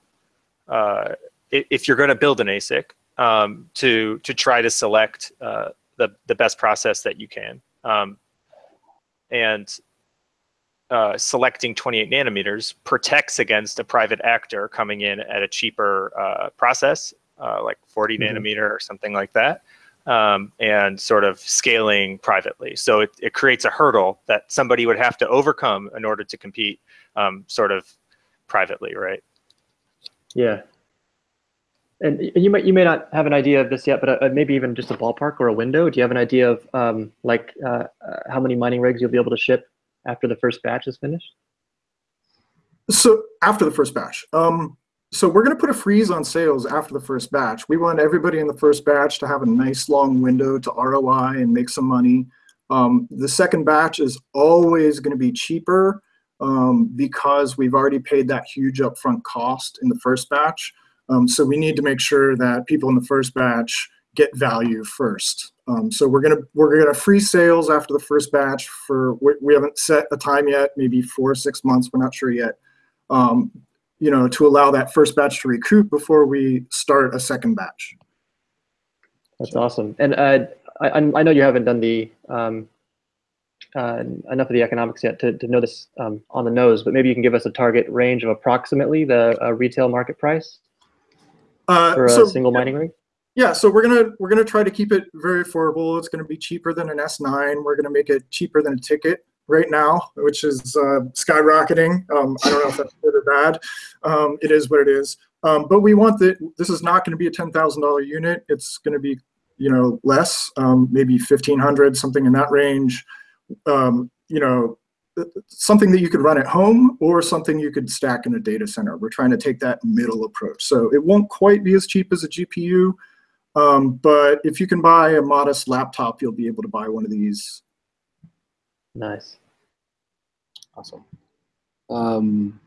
uh, if you're going to build an ASIC um, to to try to select uh, the the best process that you can um, and uh, selecting 28 nanometers protects against a private actor coming in at a cheaper uh, process uh, like 40 Mhm. nanometer or something like that um, and sort of scaling privately. So it, it creates a hurdle that somebody would have to overcome in order to compete um, sort of privately, right? Yeah. And you might you may not have an idea of this yet, but uh, maybe even just a ballpark or a window. Do you have an idea of um, like uh, uh, how many mining rigs you'll be able to ship after the first batch is finished? So after the first batch, um, so we're going to put a freeze on sales after the first batch. We want everybody in the first batch to have a nice long window to ROI and make some money. Um, the second batch is always going to be cheaper um, because we've already paid that huge upfront cost in the first batch. Um, so we need to make sure that people in the first batch get value first. Um, so we're gonna we're gonna freeze sales after the first batch for we, we haven't set a time yet, maybe four or six months. We're not sure yet um, you know, to allow that first batch to recoup before we start a second batch. That's awesome. And uh, I, I I know you haven't done the um, uh, enough of the economics yet to, to know this um, on the nose, but maybe you can give us a target range of approximately the uh, retail market price Uh, for a so, single mining rig. yeah, so we're gonna we're gonna try to keep it very affordable. It's gonna be cheaper than an S9. We're gonna make it cheaper than a ticket right now, which is uh, skyrocketing. Um, I don't know if that's good or bad. Um, it is what it is. Um, but we want that. This is not going to be a ten thousand dollar unit. It's going to be you know less, um, maybe fifteen hundred, something in that range. Um, you know, something that you could run at home or something you could stack in a data center. We're trying to take that middle approach. So it won't quite be as cheap as a GPU, um, but if you can buy a modest laptop, you'll be able to buy one of these. Nice. Awesome. Um,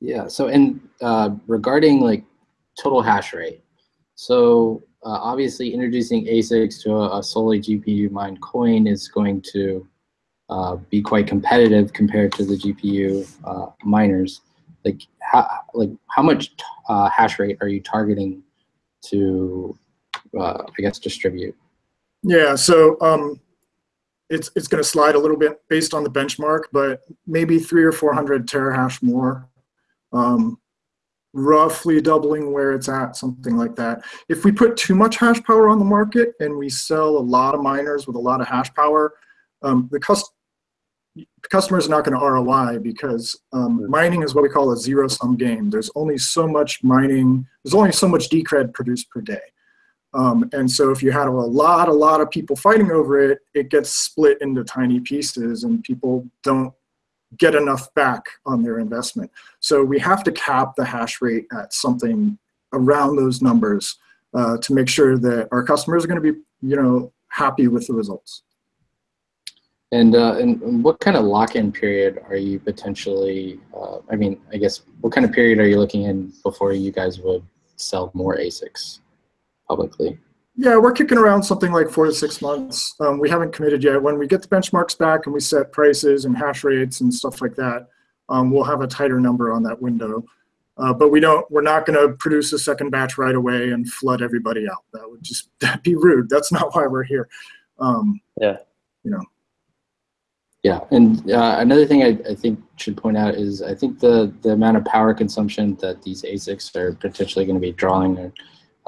yeah. So, and uh, regarding like total hash rate, so uh, obviously introducing ASICs to a, a solely GPU mined coin is going to uh, be quite competitive compared to the GPU uh, miners. Like how like how much uh, hash rate are you targeting to, uh, I guess, distribute? Yeah, so um, it's it's going to slide a little bit based on the benchmark, but maybe three or four hundred terahash more, um, roughly doubling where it's at, something like that. If we put too much hash power on the market and we sell a lot of miners with a lot of hash power, um, the cust customers are not going to ROI because um, mining is what we call a zero sum game. There's only so much mining, there's only so much decred produced per day. Um, and so if you had a lot, a lot of people fighting over it, it gets split into tiny pieces and people don't get enough back on their investment. So we have to cap the hash rate at something around those numbers uh, to make sure that our customers are going to be, you know, happy with the results. And, uh, and what kind of lock-in period are you potentially, uh, I mean, I guess, what kind of period are you looking in before you guys would sell more ASICs publicly? Yeah, we're kicking around something like four to six months. Um, we haven't committed yet. When we get the benchmarks back and we set prices and hash rates and stuff like that, um, we'll have a tighter number on that window. Uh, but we don't. We're not going to produce a second batch right away and flood everybody out. That would just that'd be rude. That's not why we're here. Um, Yeah. You know. Yeah, and uh, another thing I, I think should point out is I think the, the amount of power consumption that these ASICs are potentially going to be drawing, are,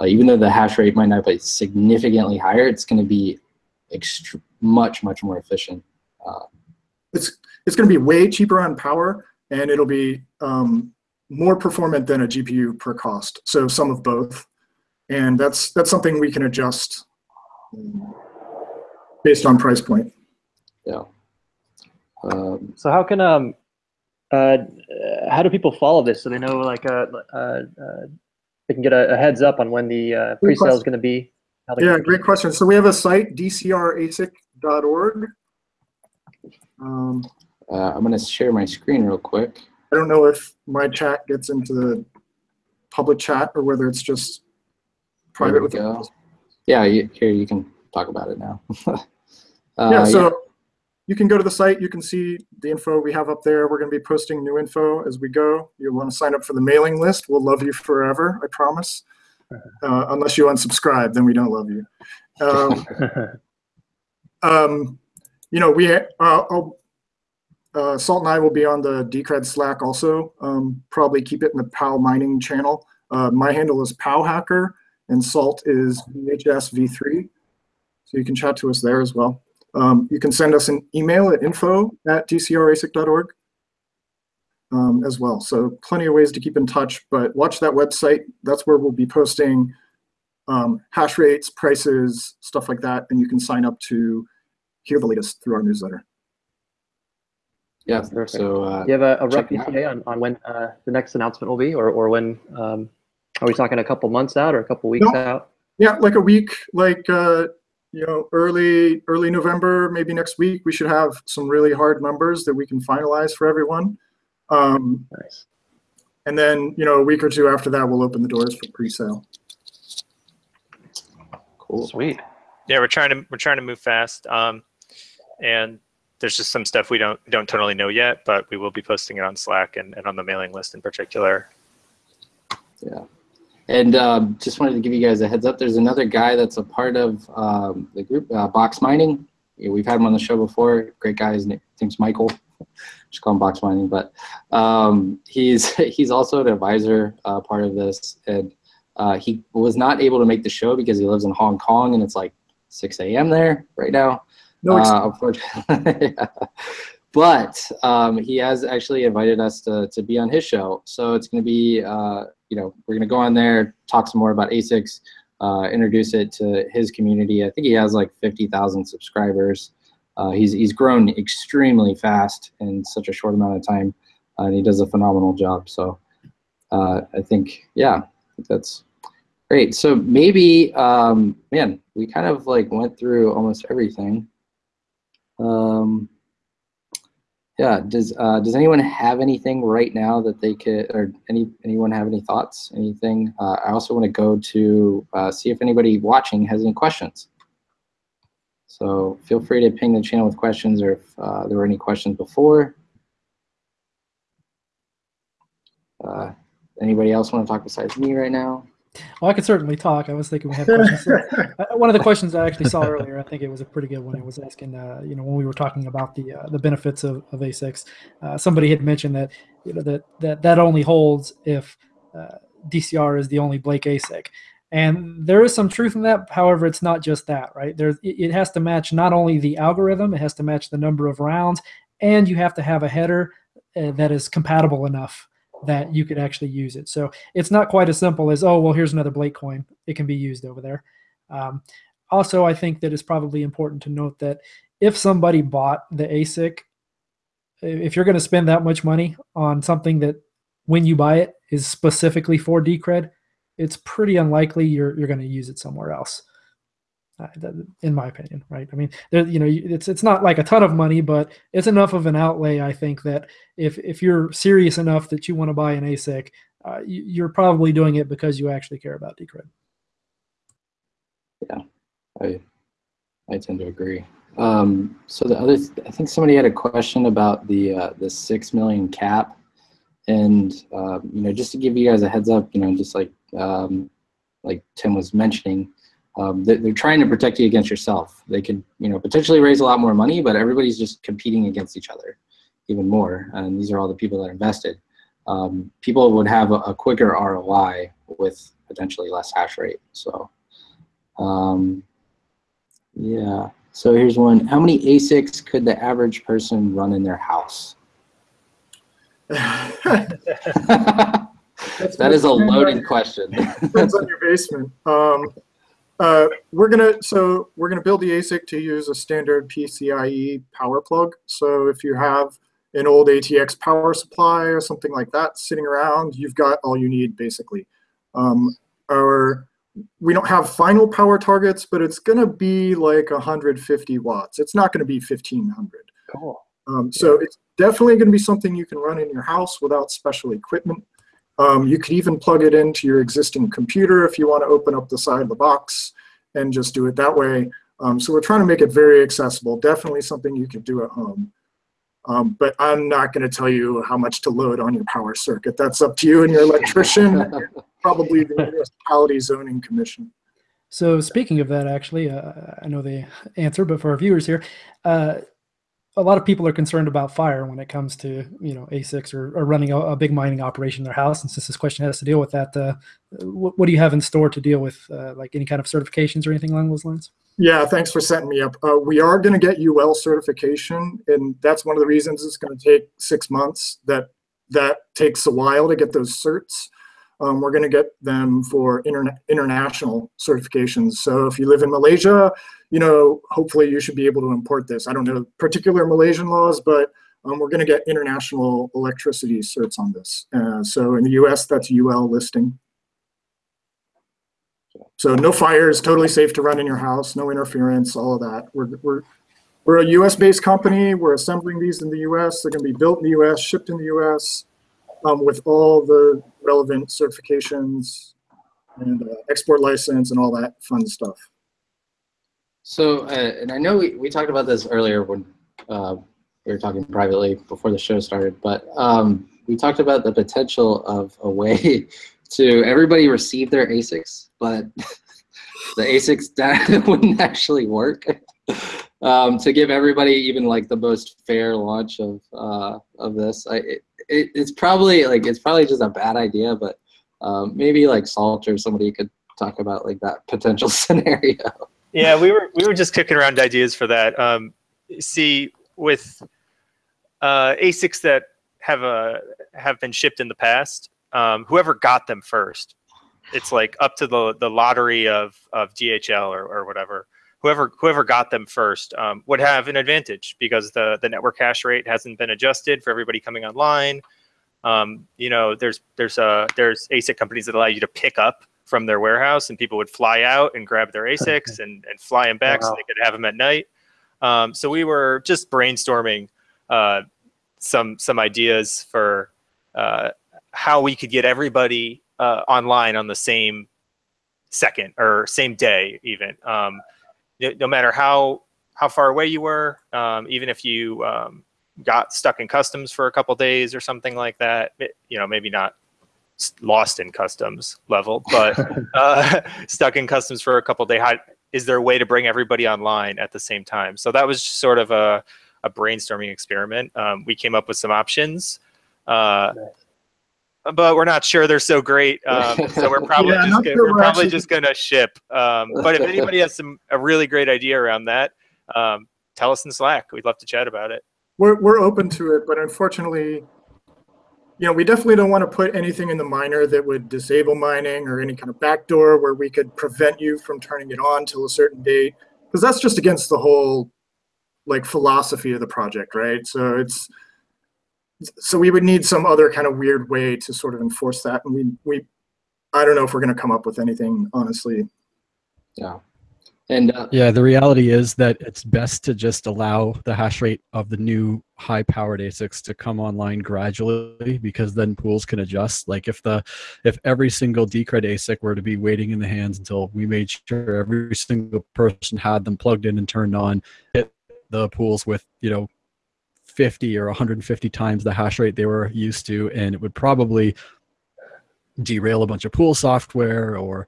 uh, even though the hash rate might not be significantly higher, it's going to be much, much more efficient. Uh, it's it's going to be way cheaper on power, and it'll be um, more performant than a GPU per cost. So some of both, and that's that's something we can adjust um, based on price point. Yeah. Um, So how can um uh how do people follow this so they know like uh uh, uh they can get a, a heads up on when the uh, pre-sale is going to be? How Yeah, great question. So we have a site, dcrasic.org. Um, uh, I'm going to share my screen real quick. I don't know if my chat gets into the public chat or whether it's just private with go. Yeah, you, here you can talk about it now. uh, yeah, so you can go to the site, you can see the info we have up there. We're going to be posting new info as we go. You'll want to sign up for the mailing list. We'll love you forever, I promise. Uh, unless you unsubscribe, then we don't love you. Um, um, you know, we, uh, uh, Salt and I will be on the Decred Slack also. Um, probably keep it in the POW mining channel. Uh, my handle is POW Hacker and Salt is VHSV3. So you can chat to us there as well. Um, you can send us an email at info at dcrasic.org um, as well. So plenty of ways to keep in touch, but watch that website. That's where we'll be posting um, hash rates, prices, stuff like that. And you can sign up to hear the latest through our newsletter. yeah, Perfect. so uh, Do you have a, a rough Check it out. ETA on, on when uh, the next announcement will be, or, or when? Um, are we talking a couple months out or a couple weeks No. out? Yeah, like a week, like uh, you know, early early November, maybe next week, we should have some really hard numbers that we can finalize for everyone. Um, Nice. and then you know, a week or two after that, we'll open the doors for pre-sale. cool. Sweet. Yeah, we're trying to we're trying to move fast. Um, and there's just some stuff we don't don't totally know yet, but we will be posting it on Slack and, and on the mailing list in particular. Yeah. And um, just wanted to give you guys a heads up. There's another guy that's a part of um, the group, uh, Box Mining. Yeah, we've had him on the show before. Great guy. His name's Michael. Just call him Box Mining. But um, he's he's also an advisor uh, part of this. And uh, he was not able to make the show because he lives in Hong Kong and it's like 6 a.m. there right now. No, Uh, unfortunately. But um, he has actually invited us to, to be on his show. So it's going to be, uh, you know, we're going to go on there, talk some more about ASICs, uh, introduce it to his community. I think he has like 50,000 subscribers. Uh, he's, he's grown extremely fast in such a short amount of time, uh, and he does a phenomenal job. So uh, I think, yeah, that's great. So maybe, um, man, we kind of like went through almost everything. Um, yeah. Does uh, Does anyone have anything right now that they could, or any anyone have any thoughts? Anything? Uh, I also want to go to uh, see if anybody watching has any questions. So feel free to ping the channel with questions, or if uh, there were any questions before. Uh, anybody else want to talk besides me right now? Well, I could certainly talk. I was thinking we had questions. So, uh, one of the questions I actually saw earlier, I think it was a pretty good one. It was asking, uh, you know, when we were talking about the uh, the benefits of, of ASICs, uh, somebody had mentioned that you know that that that only holds if uh, DCR is the only Blake ASIC, and there is some truth in that. However, it's not just that, right? There, it, has to match not only the algorithm, it has to match the number of rounds, and you have to have a header uh, that is compatible enough that you could actually use it. So it's not quite as simple as oh well here's another blake coin. It can be used over there. Um, also i think that it's probably important to note that if somebody bought the asic if you're going to spend that much money on something that when you buy it is specifically for decred it's pretty unlikely you're, you're going to use it somewhere else in my opinion right? I mean there, you know it's it's not like a ton of money but it's enough of an outlay i think that if if you're serious enough that you want to buy an asic uh, you, you're probably doing it because you actually care about decred Yeah, I I tend to agree. Um, so the other, I think somebody had a question about the uh, the six million cap, and um, you know, just to give you guys a heads up, you know, just like um, like Tim was mentioning, um, they, they're trying to protect you against yourself. They could, you know, potentially raise a lot more money, but everybody's just competing against each other even more. And these are all the people that invested. Um, people would have a, a quicker ROI with potentially less hash rate. So. Um, yeah. So here's one. How many ASICs could the average person run in their house? that is a loaded question. Depends on your basement. Um, uh, we're gonna so we're gonna build the ASIC to use a standard PCIe power plug. So if you have an old ATX power supply or something like that sitting around, you've got all you need basically. Um, our we don't have final power targets, but it's going to be like 150 watts. It's not going to be 1500. Cool. Um, so it's definitely going to be something you can run in your house without special equipment. Um, you could even plug it into your existing computer if you want to open up the side of the box and just do it that way. Um, so we're trying to make it very accessible. Definitely something you could do at home. Um, but I'm not going to tell you how much to load on your power circuit. That's up to you and your electrician, probably the municipality zoning commission. So speaking of that, actually, uh, I know the answer, but for our viewers here, uh, a lot of people are concerned about fire when it comes to you know ASICs or, or running a, a, big mining operation in their house. And since this question has to deal with that, uh, what, what, do you have in store to deal with, uh, like any kind of certifications or anything along those lines? Yeah, thanks for setting me up. Uh, we are going to get UL certification, and that's one of the reasons it's going to take six months. That that takes a while to get those certs. Um, we're going to get them for interna international certifications. So if you live in Malaysia, you know, hopefully you should be able to import this. I don't know particular Malaysian laws, but um, we're going to get international electricity certs on this. Uh, so in the US, that's UL listing. So no fires, totally safe to run in your house, no interference, all of that. We're, we're, we're a US-based company. We're assembling these in the US. They're going to be built in the US, shipped in the US um, with all the relevant certifications and uh, export license and all that fun stuff. So, uh, and I know we, we talked about this earlier when uh, we were talking privately before the show started, but um, we talked about the potential of a way to everybody receive their ASICs, but the ASICs wouldn't actually work. Um, to give everybody even like the most fair launch of uh, of this, I, it, it, it's probably like it's probably just a bad idea, but um, maybe like Salt or somebody could talk about like that potential scenario. Yeah, we were we were just kicking around ideas for that. Um, see, with uh, ASICs that have a have been shipped in the past, um, whoever got them first, it's like up to the the lottery of of DHL or, or whatever. Whoever whoever got them first um, would have an advantage because the the network hash rate hasn't been adjusted for everybody coming online. Um, you know, there's there's uh there's ASIC companies that allow you to pick up from their warehouse, and people would fly out and grab their ASICs and and fly them back wow. so they could have them at night. Um, so we were just brainstorming uh, some some ideas for uh, how we could get everybody uh, online on the same second or same day, even. Um, no matter how how far away you were, um, even if you um, got stuck in customs for a couple days or something like that, it, you know, maybe not lost in customs level, but uh, stuck in customs for a couple days. Is there a way to bring everybody online at the same time? So that was sort of a, a brainstorming experiment. Um, we came up with some options. Uh, but we're not sure they're so great. Um, so we're probably yeah, just gonna, sure we're, we're probably just gonna ship. Um, but if anybody has some a really great idea around that, um, tell us in Slack. We'd love to chat about it. We're we're open to it, but unfortunately, you know, we definitely don't want to put anything in the miner that would disable mining or any kind of backdoor where we could prevent you from turning it on till a certain date, because that's just against the whole like philosophy of the project, right? So it's so we would need some other kind of weird way to sort of enforce that. And we, we I don't know if we're going to come up with anything, honestly. Yeah. And uh, yeah, the reality is that it's best to just allow the hash rate of the new high powered ASICs to come online gradually because then pools can adjust. Like if the if every single Decred ASIC were to be waiting in the hands until we made sure every single person had them plugged in and turned on, hit the pools with, you know, 50 or 150 times the hash rate they were used to, and it would probably derail a bunch of pool software or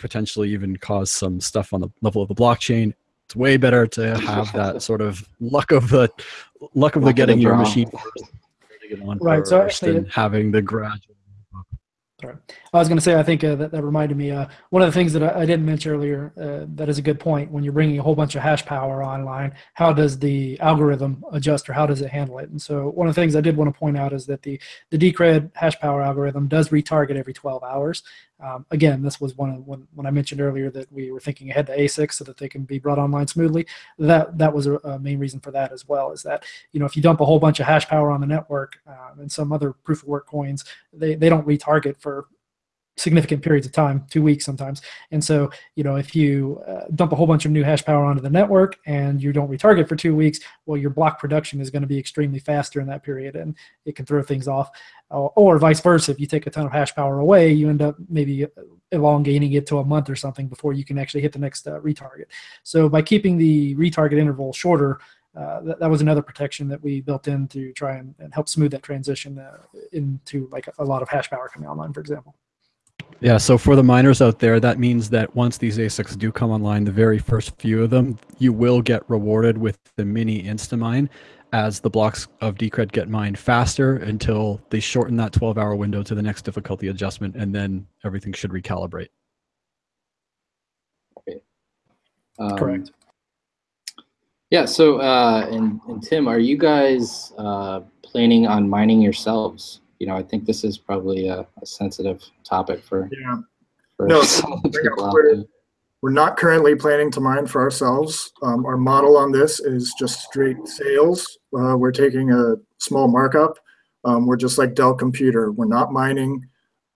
potentially even cause some stuff on the level of the blockchain. It's way better to have that sort of luck of the luck of luck the getting of the your machine right. So actually, having the gradual. Sorry. I was going to say, I think uh, that, that reminded me, uh, one of the things that I, I didn't mention earlier, uh, that is a good point. When you're bringing a whole bunch of hash power online, how does the algorithm adjust or how does it handle it? And so one of the things I did want to point out is that the, the Decred hash power algorithm does retarget every 12 hours. Um, again, this was one of when, when I mentioned earlier that we were thinking ahead to ASICs so that they can be brought online smoothly. That that was a, a main reason for that as well. Is that you know if you dump a whole bunch of hash power on the network um, and some other proof of work coins, they they don't retarget for significant periods of time, two weeks sometimes. And so, you know, if you uh, dump a whole bunch of new hash power onto the network and you don't retarget for two weeks, well, your block production is going to be extremely fast during that period and it can throw things off. Or, or vice versa, if you take a ton of hash power away, you end up maybe elongating it to a month or something before you can actually hit the next uh, retarget. So by keeping the retarget interval shorter, uh, that, that was another protection that we built in to try and, and help smooth that transition uh, into like a, a lot of hash power coming online, for example. Yeah, so for the miners out there, that means that once these ASICs do come online, the very first few of them, you will get rewarded with the mini Instamine as the blocks of Decred get mined faster until they shorten that 12 hour window to the next difficulty adjustment, and then everything should recalibrate. Um, Correct. Yeah. So, uh, and, and Tim, are you guys uh, planning on mining yourselves? You know, I think this is probably a, a sensitive topic for, Yeah. for No, some bring people out there. We're not currently planning to mine for ourselves. Um, our model on this is just straight sales. Uh, we're taking a small markup. Um, we're just like Dell Computer. We're not mining.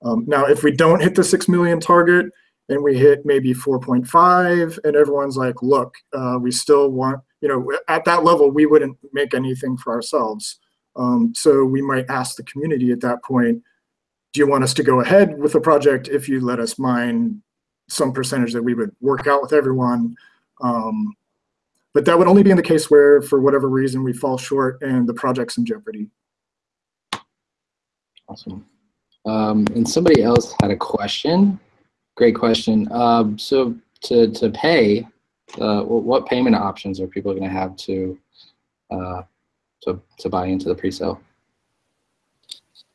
Um, now, if we don't hit the 6 million target and we hit maybe 4.5 and everyone's like, look, uh, we still want, you know, at that level, we wouldn't make anything for ourselves. Um, so we might ask the community at that point, do you want us to go ahead with the project if you let us mine some percentage that we would work out with everyone. Um, but that would only be in the case where, for whatever reason, we fall short and the project's in jeopardy. Awesome. Um, and somebody else had a question. Great question. Um, so to, to pay, uh, what payment options are people going to have to, uh, to, to buy into the pre-sale?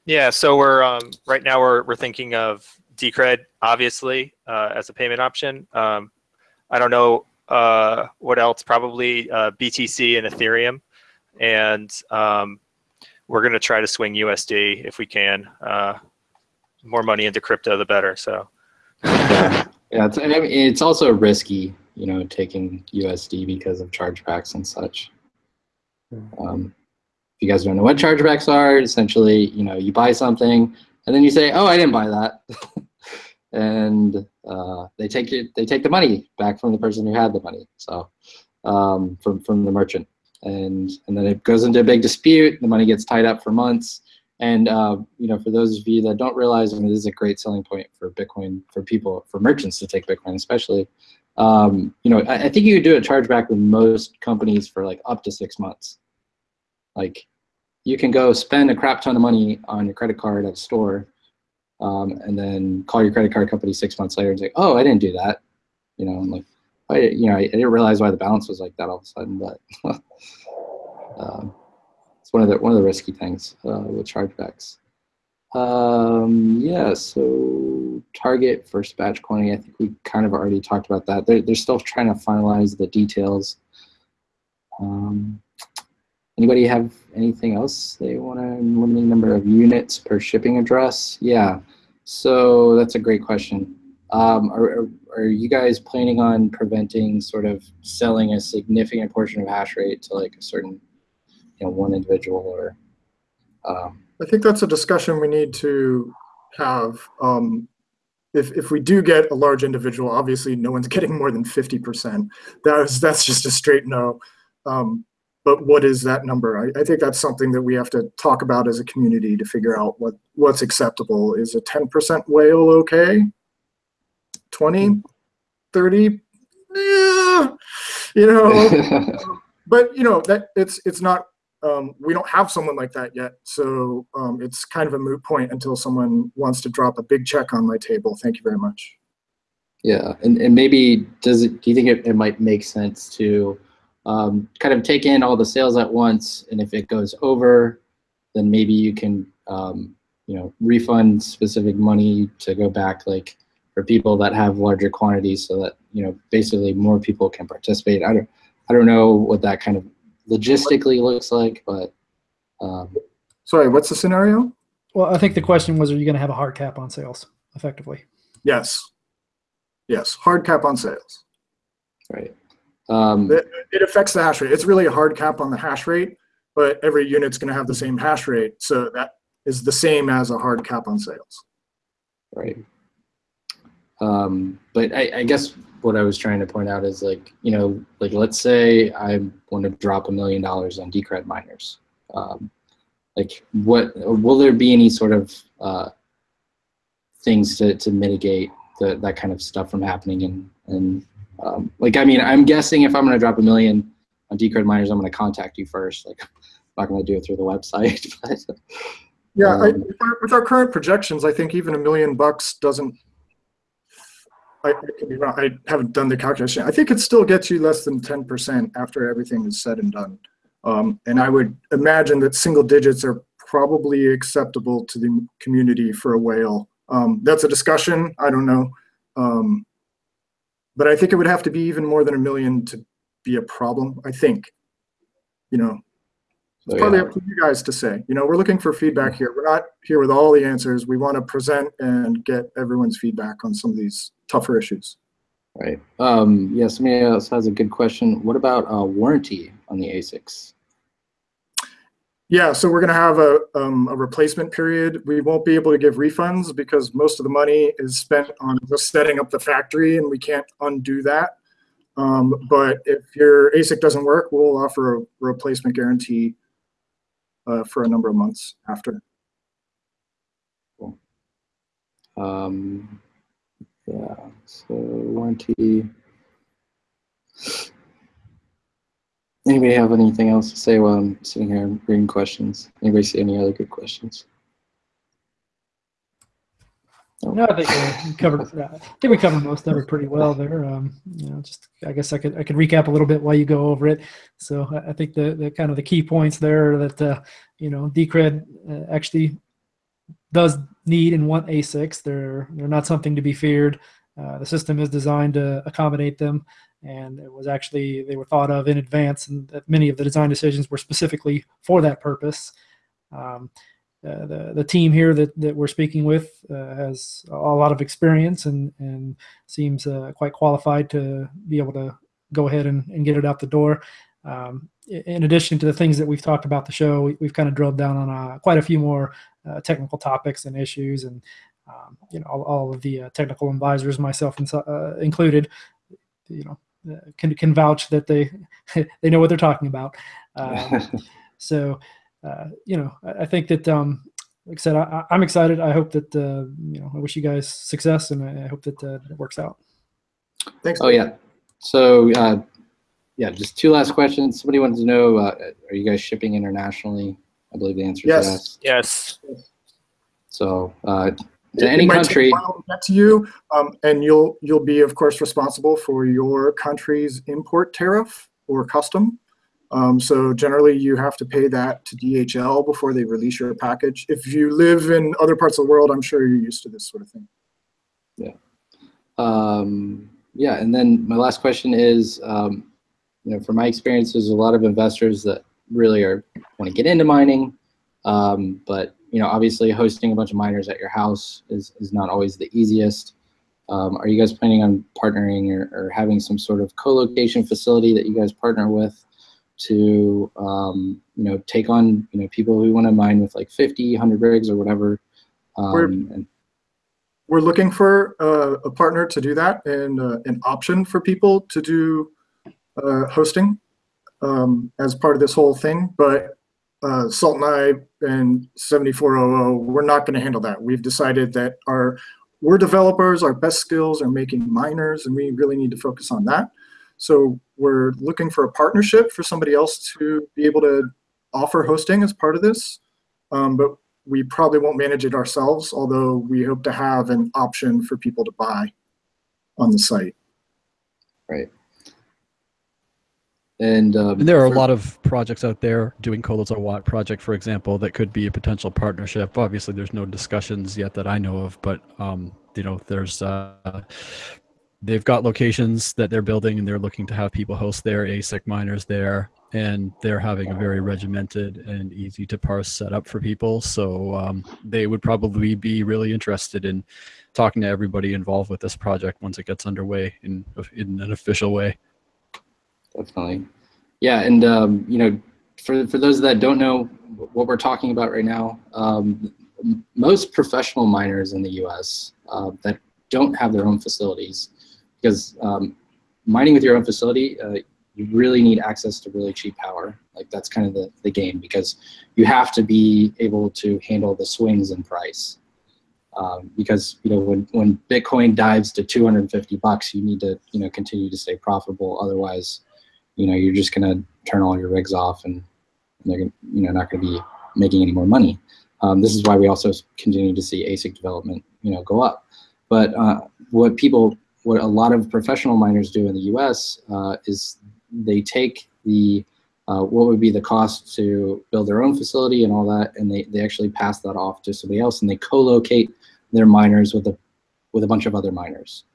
Yeah, so we're um, right now we're we're thinking of Decred obviously uh, as a payment option. Um, I don't know uh, what else. Probably uh, BTC and Ethereum, and um, we're gonna try to swing USD if we can. Uh, more money into crypto, the better. So Yeah, it's, I mean, it's also risky, you know, taking USD because of chargebacks and such. Um, if you guys don't know what chargebacks are, essentially, you know, you buy something and then you say, "Oh, I didn't buy that," and uh, they take it, they take the money back from the person who had the money, so um, from from the merchant, and and then it goes into a big dispute. The money gets tied up for months. And uh, you know, for those of you that don't realize, I mean, this is a great selling point for Bitcoin for people, for merchants to take Bitcoin, especially. Um, you know, I, I think you could do a chargeback with most companies for like up to six months. Like, you can go spend a crap ton of money on your credit card at a store, um, and then call your credit card company six months later and say, "Oh, I didn't do that," you know, and like, I, you know, I, I didn't realize why the balance was like that all of a sudden, but. um, it's one of the one of the risky things uh, with chargebacks. Um, yeah, so target first batch quantity. I think we kind of already talked about that. They're they're still trying to finalize the details. Um, anybody have anything else they want to limiting number of units per shipping address? Yeah, so that's a great question. Um, are, are, you guys planning on preventing sort of selling a significant portion of hash rate to like a certain you know one individual or um, I think that's a discussion we need to have. Um, if, if we do get a large individual, obviously no one's getting more than 50%. That is, that's just a straight no. Um, but what is that number? I, I think that's something that we have to talk about as a community to figure out what, what's acceptable. Is a 10% whale okay? 20, 30? Yeah, you know, but you know that it's it's not um, we don't have someone like that yet so um, it's kind of a moot point until someone wants to drop a big check on my table thank you very much yeah and, and maybe does it do you think it, it might make sense to um, kind of take in all the sales at once and if it goes over then maybe you can um, you know, refund specific money to go back, like for people that have larger quantities, so that you know, basically more people can participate. I don't, I don't know what that kind of logistically looks like, but um, Sorry, what's the scenario? Well, I think the question was, are you going to have a hard cap on sales effectively? Yes. Yes, hard cap on sales. right. Um, It, it affects the hash rate. It's really a hard cap on the hash rate, but every unit's going to have the same hash rate. So that is the same as a hard cap on sales. Right. Um, but I, I guess what I was trying to point out is like, you know, like let's say I want to drop a million dollars on Decred miners. Um, like what, will there be any sort of uh, things to, to mitigate the, that kind of stuff from happening? And, and um, like, I mean, I'm guessing if I'm going to drop a million on Decred miners, I'm going to contact you first. Like, I'm not going to do it through the website, but Yeah, I, Um, with our- with our current projections, I think even a million bucks doesn't. I, I could be wrong. I haven't done the calculation. I think it still gets you less than ten percent after everything is said and done. Um, and I would imagine that single digits are probably acceptable to the community for a whale. Um, that's a discussion. I don't know. Um, but I think it would have to be even more than a million to be a problem. I think. You know, so, it's probably yeah. up to you guys to say. You know, we're looking for feedback here. We're not here with all the answers. We want to present and get everyone's feedback on some of these tougher issues. Right. Um, yeah, somebody else has a good question. What about uh, warranty on the ASICs? Yeah, so we're going to have a, um, a replacement period. We won't be able to give refunds because most of the money is spent on just setting up the factory and we can't undo that. Um, but if your ASIC doesn't work, we'll offer a replacement guarantee uh, for a number of months after. Um, yeah, so warranty. Anybody have anything else to say while I'm sitting here reading questions? Anybody see any other good questions? No, I think we covered. I think we covered most of it pretty well there. Um, you know, just I guess I could I could recap a little bit while you go over it. So I, I think the, the kind of the key points there that uh, you know Decred uh, actually does need and want ASICs. They're they're not something to be feared. Uh, the system is designed to accommodate them, and it was actually they were thought of in advance, and that many of the design decisions were specifically for that purpose. Um, the the team here that, that we're speaking with uh, has a lot of experience and and seems uh, quite qualified to be able to go ahead and, and get it out the door. Um, in addition to the things that we've talked about the show, we, we've kind of drilled down on uh, quite a few more uh, technical topics and issues, and um, you know all, all of the uh, technical advisors, myself included, you know, can can vouch that they they know what they're talking about. Um, so, uh, you know, I, I think that, um, like I said, I, I- I'm excited. I hope that, uh, you know, I wish you guys success and I I hope that uh, it works out. Thanks. oh yeah. So uh, yeah, just two last questions. Somebody wanted to know: uh, Are you guys shipping internationally? I believe the answer Yes. is yes. Yes. So to any might take a country. to get to you, um, and you'll you'll be, of course, responsible for your country's import tariff or custom. Um, so generally, you have to pay that to DHL before they release your package. If you live in other parts of the world, I'm sure you're used to this sort of thing. Um, yeah, and then my last question is, um, you know, from my experience, there's a lot of investors that really are want to get into mining, um, but you know, obviously, hosting a bunch of miners at your house is is not always the easiest. Um, are you guys planning on partnering or, or having some sort of co-location facility that you guys partner with to, um, you know, take on, you know, people who want to mine with like 50, 100 rigs or whatever? We're- Um, and, We're looking for uh, a partner to do that and uh, an option for people to do uh, hosting um, as part of this whole thing. But uh, Salt and I and 7400, we're not going to handle that. We've decided that our we're developers, our best skills are making miners, and we really need to focus on that. So we're looking for a partnership for somebody else to be able to offer hosting as part of this. Um, but we probably won't manage it ourselves, although we hope to have an option for people to buy on the site. Right. And, um, And there are a lot of projects out there doing Colos Watt project, for example, that could be a potential partnership. Obviously, there's no discussions yet that I know of, but um, you know, there's uh, they've got locations that they're building, and they're looking to have people host their ASIC miners there, and they're having a very regimented and easy to parse setup for people. So um, they would probably be really interested in talking to everybody involved with this project once it gets underway in in an official way. Definitely. Yeah, and um, you know, for for those that don't know what we're talking about right now, um, most professional miners in the U.S. Uh, that don't have their own facilities, because um, mining with your own facility, uh, you really need access to really cheap power. Like that's kind of the the game because you have to be able to handle the swings in price. Um, because you know when when Bitcoin dives to 250 bucks, you need to you know continue to stay profitable. Otherwise, you know you're just gonna turn all your rigs off and they're gonna, you know not gonna be making any more money. Um, this is why we also continue to see ASIC development you know go up. But uh, what people, what a lot of professional miners do in the U.S. Uh, is they take the uh, what would be the cost to build their own facility and all that, and they, they actually pass that off to somebody else, and they co-locate their miners with a with a bunch of other miners.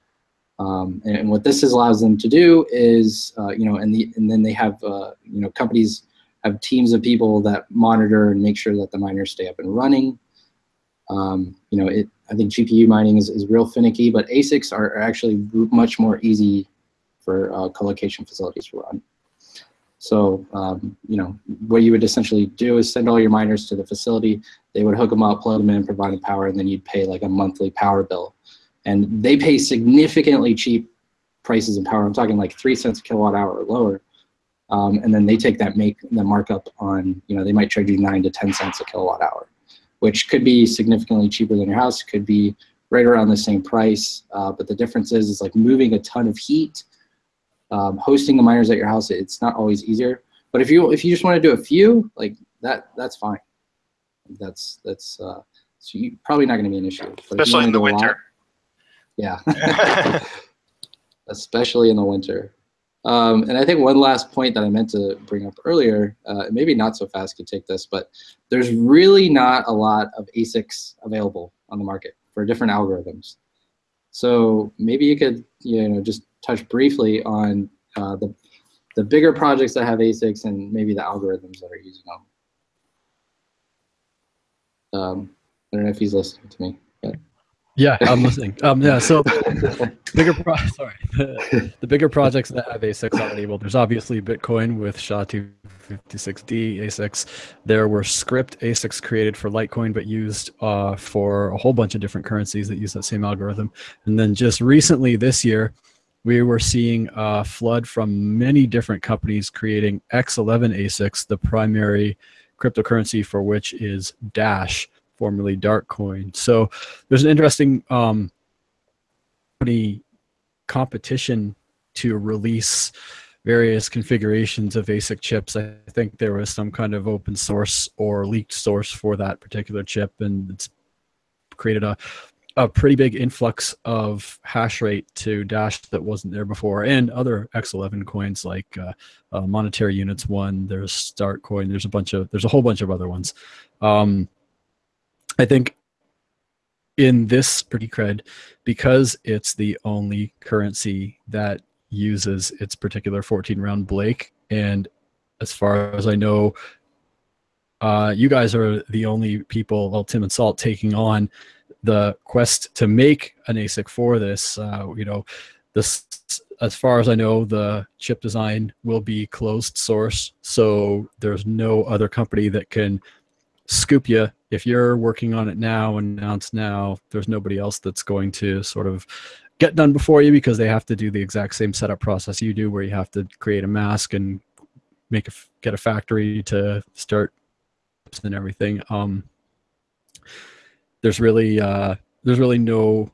Um, and, and what this allows them to do is, uh, you know, and the and then they have, uh, you know, companies have teams of people that monitor and make sure that the miners stay up and running. Um, you know, it. I think GPU mining is, is real finicky, but ASICs are, are actually much more easy for uh, co-location facilities to run. So, um, you know, what you would essentially do is send all your miners to the facility. They would hook them up, plug them in, provide them power, and then you'd pay like a monthly power bill. And they pay significantly cheap prices in power. I'm talking like three cents a kilowatt hour or lower. Um, and then they take that make the markup on, you know, they might charge you nine to 10 cents a kilowatt hour, which could be significantly cheaper than your house, could be right around the same price. Uh, but the difference is, is like moving a ton of heat um, hosting the miners at your house, it's not always easier. But if you if you just want to do a few, like that, that's fine. That's that's uh, so you, probably not going to be an issue. But Especially in the a lot- winter. Yeah, especially in the winter. Um, and I think one last point that I meant to bring up earlier, uh, maybe not so fast could take this, but there's really not a lot of ASICs available on the market for different algorithms. So maybe you could, you know, just touch briefly on uh, the the bigger projects that have ASICs and maybe the algorithms that are using them. Um, I don't know if he's listening to me. But. Yeah, I'm listening. Um, yeah, so bigger pro- sorry, the, the bigger projects that have ASICs already. Well, there's obviously Bitcoin with SHA-256D ASICs. There were Scrypt ASICs created for Litecoin, but used uh, for a whole bunch of different currencies that use that same algorithm. And then just recently this year, we were seeing a flood from many different companies creating X11 ASICs, the primary cryptocurrency for which is Dash formerly Darkcoin. So there's an interesting um, company competition to release various configurations of ASIC chips. I think there was some kind of open source or leaked source for that particular chip, and it's created a a pretty big influx of hash rate to Dash that wasn't there before, and other X11 coins like uh, uh, Monetary Units One. There's Startcoin. There's a bunch of there's a whole bunch of other ones. Um, I think in this pretty cred, because it's the only currency that uses its particular 14 round Blake, and as far as I know, uh, you guys are the only people, well, Tim and Salt, taking on the quest to make an ASIC for this. Uh, you know, this, as far as I know, the chip design will be closed source, so there's no other company that can scoop you if you're working on it now and announce now there's nobody else that's going to sort of get done before you because they have to do the exact same setup process you do where you have to create a mask and make a get a factory to start and everything um there's really uh there's really no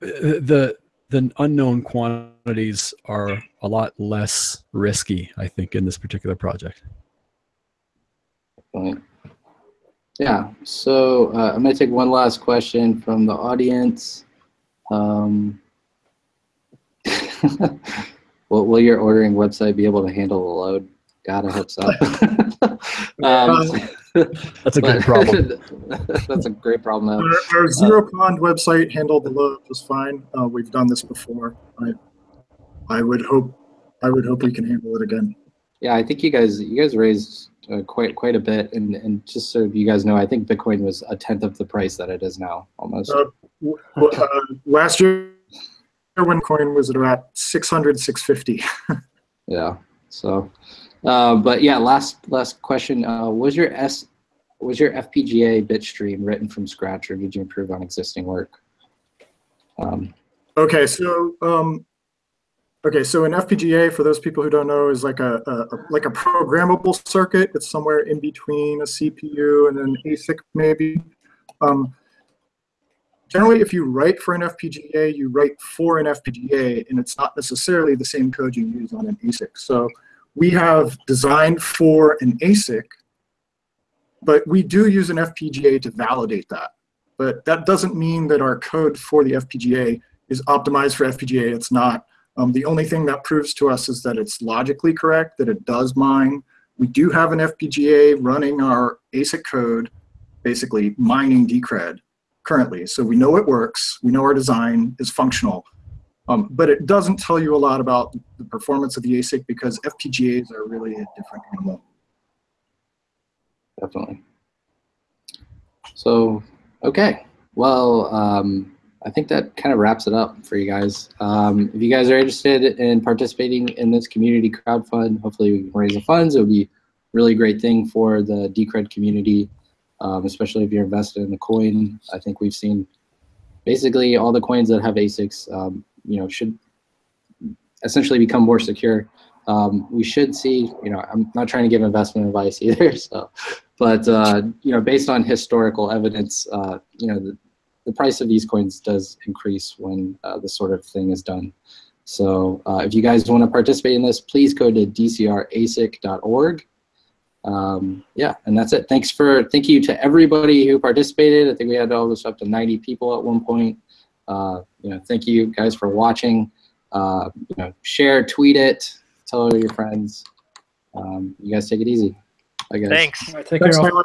the the unknown quantities are a lot less risky i think in this particular project. Yeah, so uh, I'm going to take one last question from the audience. Um, will, will your ordering website be able to handle the load? God, I hope so. um, That's a good problem. that's a great problem. though. Our, our Zeropond website handled the load just fine. Uh, we've done this before. I, I would hope, I would hope we can handle it again. Yeah, I think you guys you guys raised uh, quite quite a bit, and and just so you guys know, I think Bitcoin was a tenth of the price that it is now, almost. Uh, uh, last year, when coin was at about 600, 650. Yeah. So, uh, but yeah, last last question. Uh, was your S was your FPGA bit stream written from scratch, or did you improve on existing work? Um, Okay, so um, okay, so an FPGA for those people who don't know is like a, a like a programmable circuit. It's somewhere in between a CPU and an ASIC maybe. Um, generally, if you write for an FPGA, you write for an FPGA, and it's not necessarily the same code you use on an ASIC. So we have designed for an ASIC, but we do use an FPGA to validate that. But that doesn't mean that our code for the FPGA is optimized for FPGA. It's not. Um, the only thing that proves to us is that it's logically correct, that it does mine. We do have an FPGA running our ASIC code, basically mining Decred currently. So we know it works. We know our design is functional. Um, but it doesn't tell you a lot about the performance of the ASIC because FPGAs are really a different animal. definitely. So, okay. Well, um, I think that kind of wraps it up for you guys. Um, if you guys are interested in participating in this community crowdfund, hopefully we can raise the funds. It would be a really great thing for the Decred community, um, especially if you're invested in the coin. I think we've seen basically all the coins that have ASICs, um, you know, should essentially become more secure. Um, we should see, you know, I'm not trying to give investment advice either, so, but uh, you know, based on historical evidence, uh, you know, the, the price of these coins does increase when uh, this sort of thing is done. So uh, if you guys want to participate in this, please go to dcrasic.org. Um, yeah, and that's it. Thanks for, thank you to everybody who participated. I think we had all this up to 90 people at one point. Uh, you know, thank you guys for watching. Uh, you know, share, tweet it, tell all your friends. Um, you guys take it easy. Bye, guys. Thanks. All right, take Thanks, care. all. Tyler.